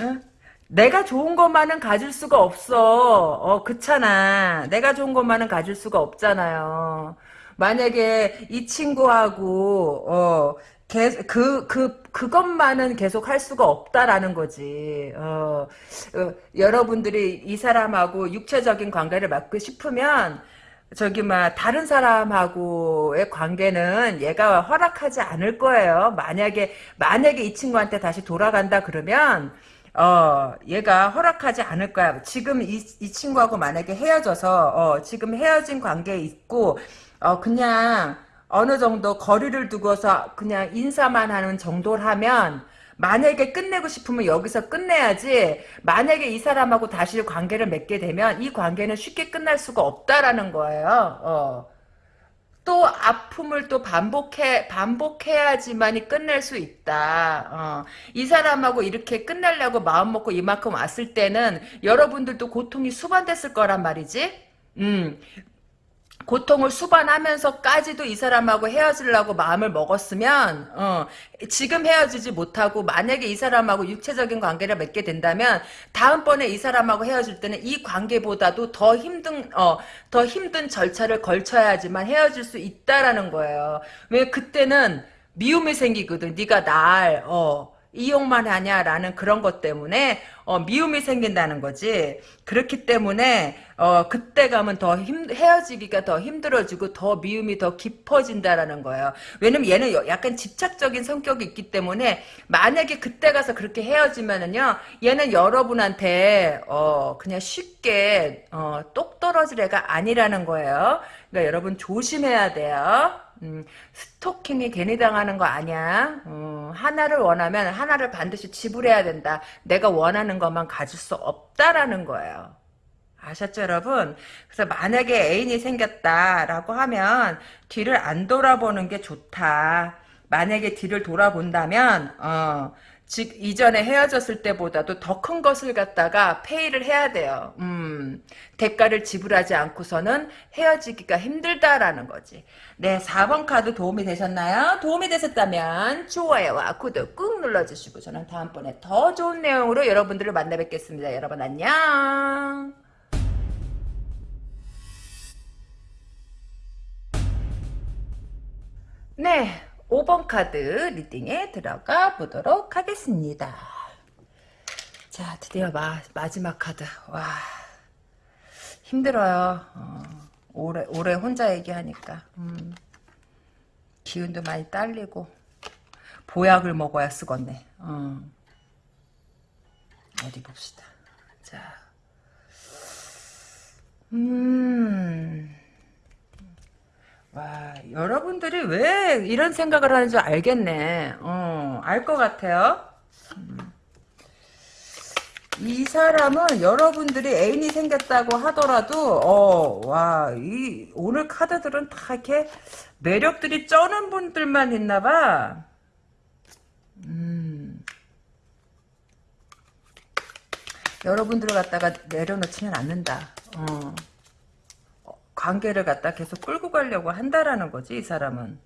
응? 내가 좋은 것만은 가질 수가 없어. 어, 그렇잖아. 내가 좋은 것만은 가질 수가 없잖아요. 만약에 이 친구하고 어, 그, 그, 그것만은 계속 할 수가 없다라는 거지. 어, 어, 여러분들이 이 사람하고 육체적인 관계를 맺고 싶으면, 저기, 막, 다른 사람하고의 관계는 얘가 허락하지 않을 거예요. 만약에, 만약에 이 친구한테 다시 돌아간다 그러면, 어, 얘가 허락하지 않을 거야. 지금 이, 이 친구하고 만약에 헤어져서, 어, 지금 헤어진 관계에 있고, 어, 그냥, 어느 정도 거리를 두고서 그냥 인사만 하는 정도라면, 만약에 끝내고 싶으면 여기서 끝내야지, 만약에 이 사람하고 다시 관계를 맺게 되면, 이 관계는 쉽게 끝날 수가 없다라는 거예요, 어. 또 아픔을 또 반복해 반복해야지만이 끝낼 수 있다. 어. 이 사람하고 이렇게 끝내려고 마음 먹고 이만큼 왔을 때는 여러분들도 고통이 수반됐을 거란 말이지. 음. 고통을 수반하면서까지도 이 사람하고 헤어지려고 마음을 먹었으면 어, 지금 헤어지지 못하고 만약에 이 사람하고 육체적인 관계를 맺게 된다면 다음번에 이 사람하고 헤어질 때는 이 관계보다도 더 힘든 어, 더 힘든 절차를 걸쳐야지만 헤어질 수 있다라는 거예요. 왜 그때는 미움이 생기거든. 네가 날 어, 이용만 하냐라는 그런 것 때문에 어, 미움이 생긴다는 거지. 그렇기 때문에 어, 그때 가면 더 힘, 헤어지기가 더 힘들어지고 더 미움이 더 깊어진다라는 거예요. 왜냐면 얘는 약간 집착적인 성격이 있기 때문에 만약에 그때 가서 그렇게 헤어지면은요, 얘는 여러분한테 어, 그냥 쉽게 어, 똑 떨어질 애가 아니라는 거예요. 그러니까 여러분 조심해야 돼요. 음, 스토킹이 괜히 당하는 거 아니야. 음, 하나를 원하면 하나를 반드시 지불해야 된다. 내가 원하는 것만 가질 수 없다라는 거예요. 아셨죠 여러분? 그래서 만약에 애인이 생겼다라고 하면 뒤를 안 돌아보는 게 좋다. 만약에 뒤를 돌아본다면 어, 즉 이전에 헤어졌을 때보다도 더 큰 것을 갖다가 페이를 해야 돼요. 음, 대가를 지불하지 않고서는 헤어지기가 힘들다라는 거지. 네, 4번 카드 도움이 되셨나요? 도움이 되셨다면 좋아요와 구독 꾹 눌러주시고 저는 다음번에 더 좋은 내용으로 여러분들을 만나 뵙겠습니다. 여러분 안녕. 네, 5번 카드 리딩에 들어가 보도록 하겠습니다. 자, 드디어 마, 마지막 카드. 와, 힘들어요. 어, 오래, 오래 혼자 얘기하니까. 음, 기운도 많이 딸리고. 보약을 먹어야 쓰겠네. 어. 어디 봅시다. 자. 음. 와, 여러분들이 왜 이런 생각을 하는지 알겠네. 어, 알 것 같아요. 음. 이 사람은 여러분들이 애인이 생겼다고 하더라도, 어, 와, 이, 오늘 카드들은 다 이렇게 매력들이 쩌는 분들만 있나봐. 음. 여러분들을 갖다가 내려놓지는 않는다. 어. 관계를 갖다 계속 끌고 가려고 한다라는 거지 이 사람은.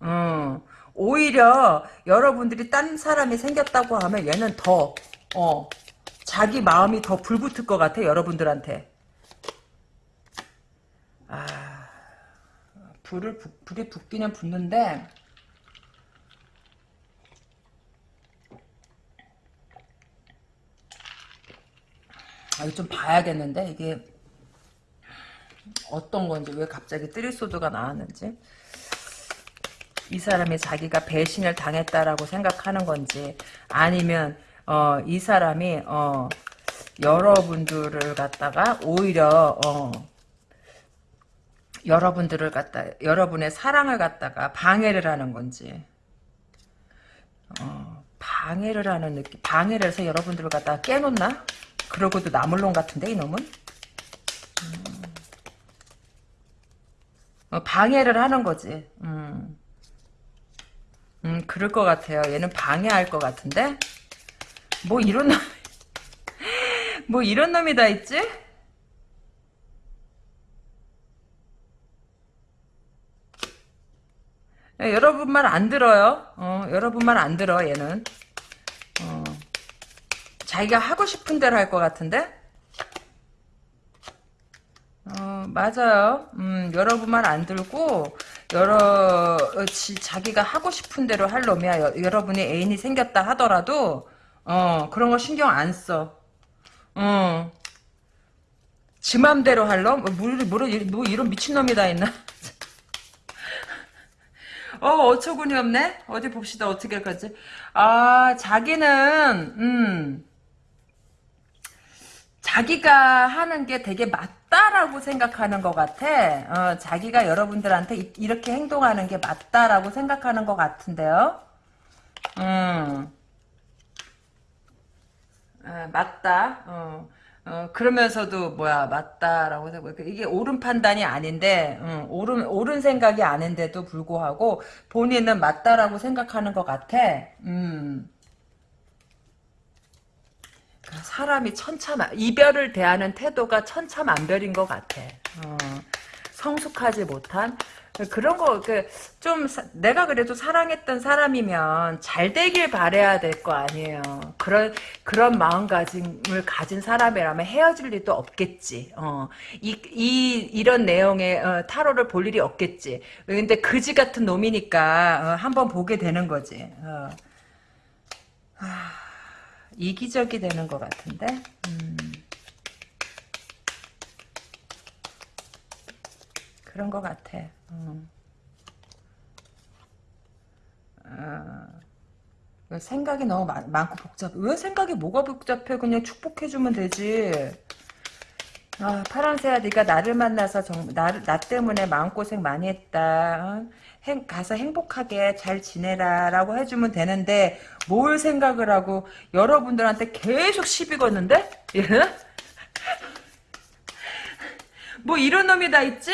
어, 오히려 여러분들이 딴 사람이 생겼다고 하면 얘는 더 어, 자기 마음이 더 불붙을 것 같아 여러분들한테. 아, 불을 불이 붙기는 붙는데 아, 이거 좀 봐야겠는데 이게 어떤 건지 왜 갑자기 뜨리소드가 나왔는지 이 사람이 자기가 배신을 당했다라고 생각하는 건지 아니면 어, 이 사람이 어, 여러분들을 갖다가 오히려 어, 여러분들을 갖다 여러분의 사랑을 갖다가 방해를 하는 건지 어, 방해를 하는 느낌 방해를 해서 여러분들을 갖다가 깨놓나 그러고도 나물론 같은데 이놈은 음. 어, 방해를 하는 거지. 음. 음, 그럴 것 같아요. 얘는 방해할 것 같은데? 뭐 이런 놈, 뭐 이런 놈이 다 있지? 예, 여러분 말 안 들어요. 어, 여러분 말 안 들어, 얘는. 어, 자기가 하고 싶은 대로 할 것 같은데? 어, 맞아요. 음, 여러분 말안 들고, 여러, 지, 자기가 하고 싶은 대로 할 놈이야. 여, 여러분이 애인이 생겼다 하더라도, 어, 그런 거 신경 안 써. 어. 지 맘대로 할 놈? 뭐, 뭐, 뭐 이런 미친놈이 다 있나? 어, 어처구니 없네? 어디 봅시다. 어떻게 할지 아, 자기는, 음, 자기가 하는 게 되게 맞다라고 생각하는 것 같아. 어, 자기가 여러분들한테 이, 이렇게 행동하는 게 맞다라고 생각하는 것 같은데요. 음. 어, 맞다. 어. 어, 그러면서도 뭐야 맞다라고 생각 이게 옳은 판단이 아닌데 음, 옳은 옳은 생각이 아닌데도 불구하고 본인은 맞다라고 생각하는 것 같아. 음. 사람이 천차만 이별을 대하는 태도가 천차만별인 것 같아. 어, 성숙하지 못한 그런 거 그 좀 내가 그래도 사랑했던 사람이면 잘 되길 바래야 될 거 아니에요. 그런 그런 마음가짐을 가진 사람이라면 헤어질 일도 없겠지. 어, 이, 이 이런 내용의 어, 타로를 볼 일이 없겠지. 근데 그지 같은 놈이니까 어, 한번 보게 되는 거지. 어. 이기적이 되는 것 같은데. 음. 그런 것 같아. 음. 어. 생각이 너무 많, 많고 복잡해. 왜 생각이 뭐가 복잡해? 그냥 축복해주면 되지. 아, 파랑새야, 네가 나를 만나서 정, 나, 나 때문에 마음고생 많이 했다. 어? 행, 가서 행복하게 잘 지내라 라고 해주면 되는데 뭘 생각을 하고 여러분들한테 계속 시비 거는데? 예? 뭐 이런 놈이 다 있지?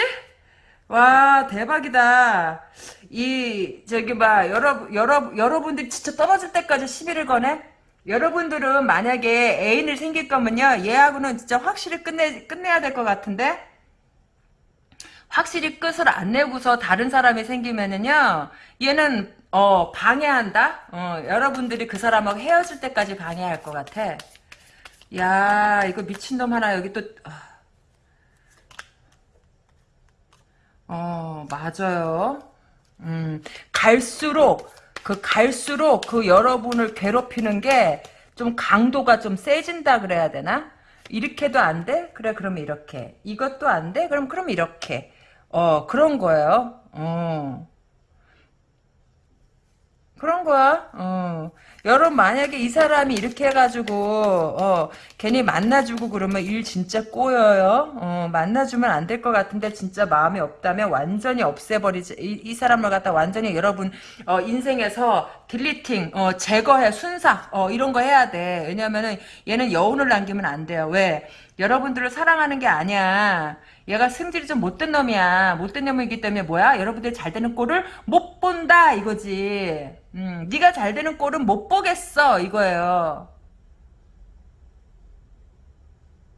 와 대박이다. 이 저기 봐 여러 여러 여러분들이 진짜 떨어질 때까지 시비를 거네. 여러분들은 만약에 애인을 생길 거면요 얘하고는 진짜 확실히 끝내 끝내야 될 것 같은데 확실히 끝을 안 내고서 다른 사람이 생기면은요 얘는 어 방해한다. 어 여러분들이 그 사람하고 헤어질 때까지 방해할 것 같아. 야 이거 미친놈 하나 여기 또. 아. 어, 맞아요. 음, 갈수록, 그, 갈수록 그 여러분을 괴롭히는 게 좀 강도가 좀 세진다 그래야 되나? 이렇게도 안 돼? 그래, 그러면 이렇게. 이것도 안 돼? 그럼, 그럼 이렇게. 어, 그런 거예요. 어. 그런 거야. 어. 여러분 만약에 이 사람이 이렇게 해가지고 어, 괜히 만나주고 그러면 일 진짜 꼬여요. 어, 만나주면 안 될 것 같은데 진짜 마음이 없다면 완전히 없애버리지. 이, 이 사람을 갖다 완전히 여러분 어, 인생에서 딜리팅, 어, 제거해, 순삭 어, 이런 거 해야 돼. 왜냐면은 얘는 여운을 남기면 안 돼요. 왜? 여러분들을 사랑하는 게 아니야. 얘가 승질이 좀 못된 놈이야. 못된 놈이기 때문에 뭐야? 여러분들이 잘 되는 꼴을 못 본다 이거지. 음, 네가 잘 되는 꼴은 못 보겠어 이거예요.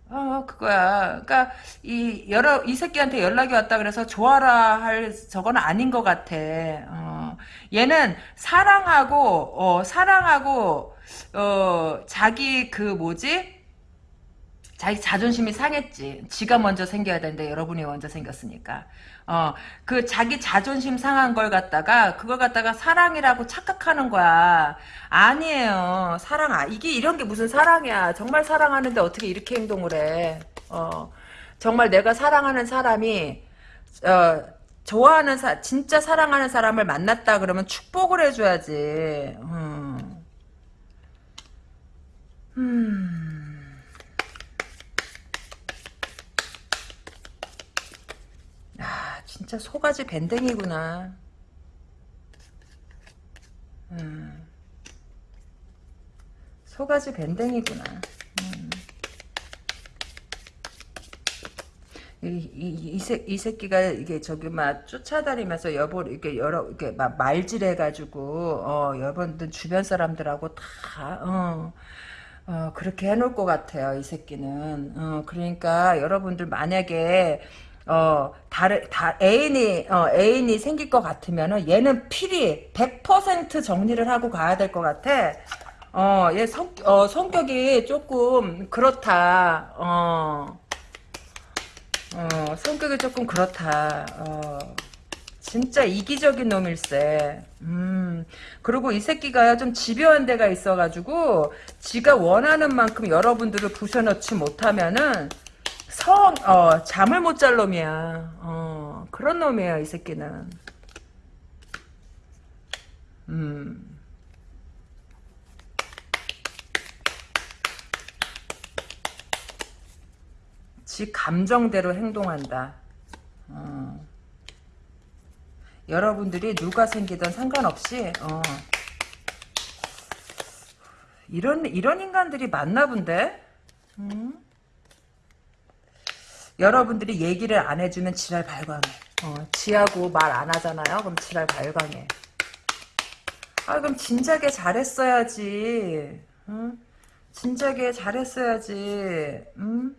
어, 그거야. 그러니까 이 여러 이 새끼한테 연락이 왔다 그래서 좋아라 할 저건 아닌 것 같아. 어, 얘는 사랑하고 어, 사랑하고 어, 자기 그 뭐지? 자기 자존심이 상했지. 지가 먼저 생겨야 되는데 여러분이 먼저 생겼으니까. 어, 그 자기 자존심 상한 걸 갖다가 그걸 갖다가 사랑이라고 착각하는 거야. 아니에요. 사랑 아 이게 이런 게 무슨 사랑이야. 정말 사랑하는데 어떻게 이렇게 행동을 해. 어. 정말 내가 사랑하는 사람이 어 좋아하는 사 진짜 사랑하는 사람을 만났다 그러면 축복을 해줘야지. 음. 음. 진짜 소가지 밴댕이구나. 음. 소가지 밴댕이구나. 음. 이, 이, 이, 새, 이 새끼가 이게 저기 막 쫓아다니면서 여보 이렇게 여러 이렇게 막 말질해가지고 어 여러분들 주변 사람들하고 다 어. 어, 그렇게 해놓을 것 같아요, 이 새끼는. 어, 그러니까 여러분들 만약에 어, 다른, 다, 애인이, 어, 애인이 생길 것 같으면은 얘는 필히 100% 정리를 하고 가야 될 것 같아. 어, 얘 성, 어, 성격이 조금 그렇다. 어, 어, 성격이 조금 그렇다. 어, 진짜 이기적인 놈일세. 음, 그리고 이 새끼가 좀 집요한 데가 있어가지고, 지가 원하는 만큼 여러분들을 부셔넣지 못하면은, 성, 어, 잠을 못 잘 놈이야. 어, 그런 놈이야, 이 새끼는. 음. 지 감정대로 행동한다. 어. 여러분들이 누가 생기든 상관없이, 어. 이런, 이런 인간들이 많나 본데? 음? 여러분들이 얘기를 안 해주면 지랄 발광해. 어, 지하고 말 안 하잖아요. 그럼 지랄 발광해. 아 그럼 진작에 잘했어야지. 응? 진작에 잘했어야지. 응?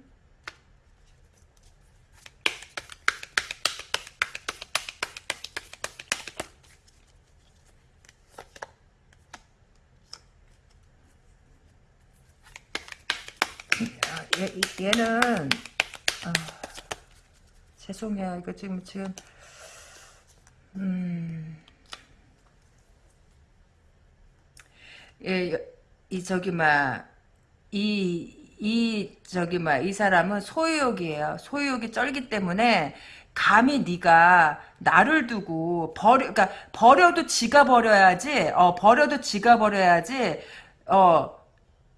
얘, 얘는 아, 죄송해요. 이거 지금, 지금, 음, 예, 이 저기 막 이 이 저기 막 이 사람은 소유욕이에요. 소유욕이 쩔기 때문에 감히 네가 나를 두고 버려 그러니까 버려도 지가 버려야지. 어 버려도 지가 버려야지. 어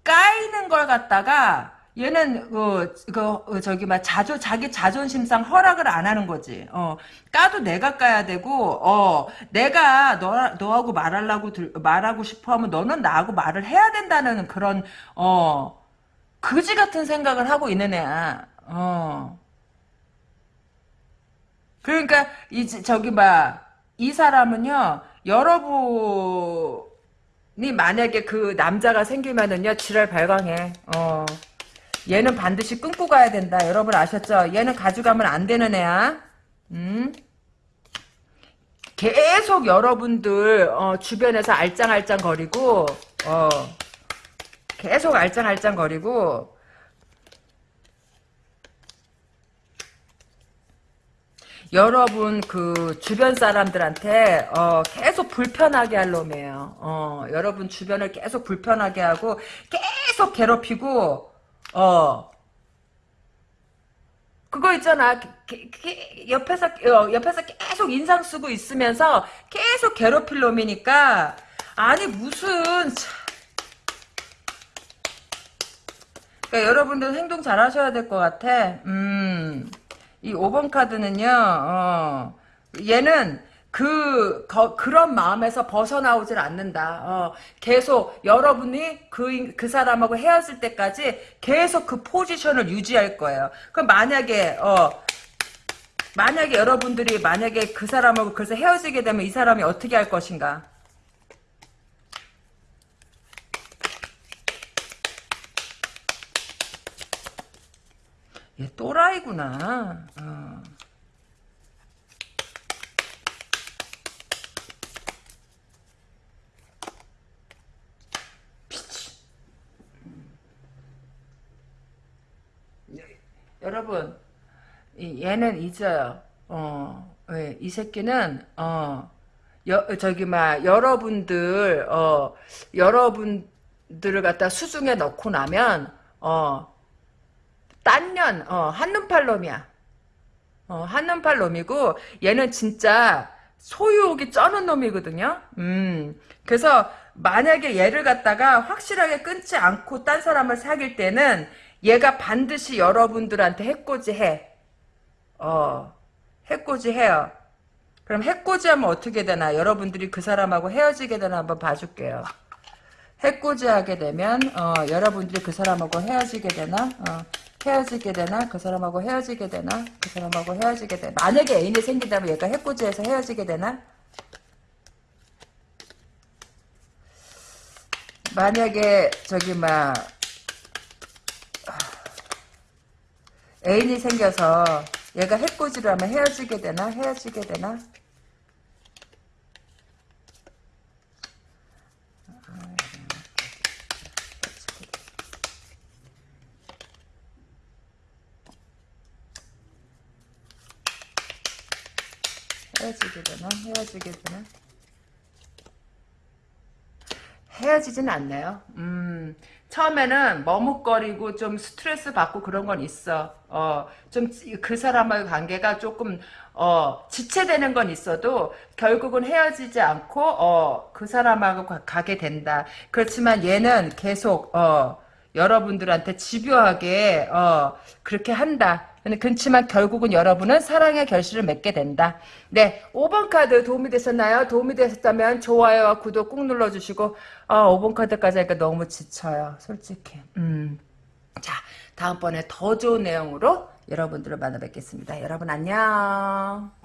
까이는 걸 갖다가 얘는 그, 그 저기 막 자존 자기 자존심상 허락을 안 하는 거지. 어 까도 내가 까야 되고 어 내가 너 너하고 말하려고 들, 말하고 싶어하면 너는 나하고 말을 해야 된다는 그런 어 그지 같은 생각을 하고 있는 애야. 어 그러니까 이 저기 막 이 사람은요 여러분 이 만약에 그 남자가 생기면은요 지랄 발광해. 어. 얘는 반드시 끊고 가야 된다. 여러분 아셨죠? 얘는 가져가면 안 되는 애야. 음? 계속 여러분들 어, 주변에서 알짱알짱 거리고 어, 계속 알짱알짱 거리고 여러분 그 주변 사람들한테 어, 계속 불편하게 할 놈이에요. 어, 여러분 주변을 계속 불편하게 하고 계속 괴롭히고 어. 그거 있잖아. 옆에서 어, 옆에서 계속 인상 쓰고 있으면서 계속 괴롭힐 놈이니까 아니 무슨 참. 그러니까 여러분들 행동 잘 하셔야 될 것 같아. 음. 이 5번 카드는요. 어. 얘는 그 거, 그런 마음에서 벗어나오질 않는다. 어, 계속 여러분이 그 그 사람하고 헤어질 때까지 계속 그 포지션을 유지할 거예요. 그럼 만약에 어 만약에 여러분들이 만약에 그 사람하고 그래서 헤어지게 되면 이 사람이 어떻게 할 것인가? 얘 또라이구나. 어. 얘는 잊어요. 어, 왜, 이 새끼는 어, 여, 저기 막 여러분들 어, 여러분들을 갖다 수중에 넣고 나면 어, 딴 년 어, 한눈팔 놈이야. 어, 한눈팔 놈이고 얘는 진짜 소유욕이 쩌는 놈이거든요. 음, 그래서 만약에 얘를 갖다가 확실하게 끊지 않고 딴 사람을 사귈 때는 얘가 반드시 여러분들한테 해코지 해. 어, 해코지 해요. 그럼 해코지 하면 어떻게 되나? 여러분들이 그 사람하고 헤어지게 되나 한번 봐줄게요. 해코지 하게 되면, 어, 여러분들이 그 사람하고 헤어지게 되나? 어, 헤어지게 되나? 그 사람하고 헤어지게 되나? 그 사람하고 헤어지게 되나? 만약에 애인이 생긴다면 얘가 해코지해서 헤어지게 되나? 만약에, 저기, 막, 애인이 생겨서 얘가 해코지를 하면 헤어지게 되나? 헤어지게 되나? 헤어지게 되나? 헤어지게 되나? 헤어지진 않네요. 음, 처음에는 머뭇거리고 좀 스트레스 받고 그런 건 있어. 어, 좀 그 사람과의 관계가 조금 어, 지체되는 건 있어도 결국은 헤어지지 않고 어, 그 사람하고 가, 가게 된다. 그렇지만 얘는 계속 어, 여러분들한테 집요하게 어, 그렇게 한다. 그렇지만 결국은 여러분은 사랑의 결실을 맺게 된다. 네, 5번 카드 도움이 되셨나요? 도움이 되셨다면 좋아요와 구독 꾹 눌러주시고 아, 5번 카드까지 하니까 너무 지쳐요. 솔직히. 음. 자, 다음번에 더 좋은 내용으로 여러분들을 만나 뵙겠습니다. 여러분 안녕.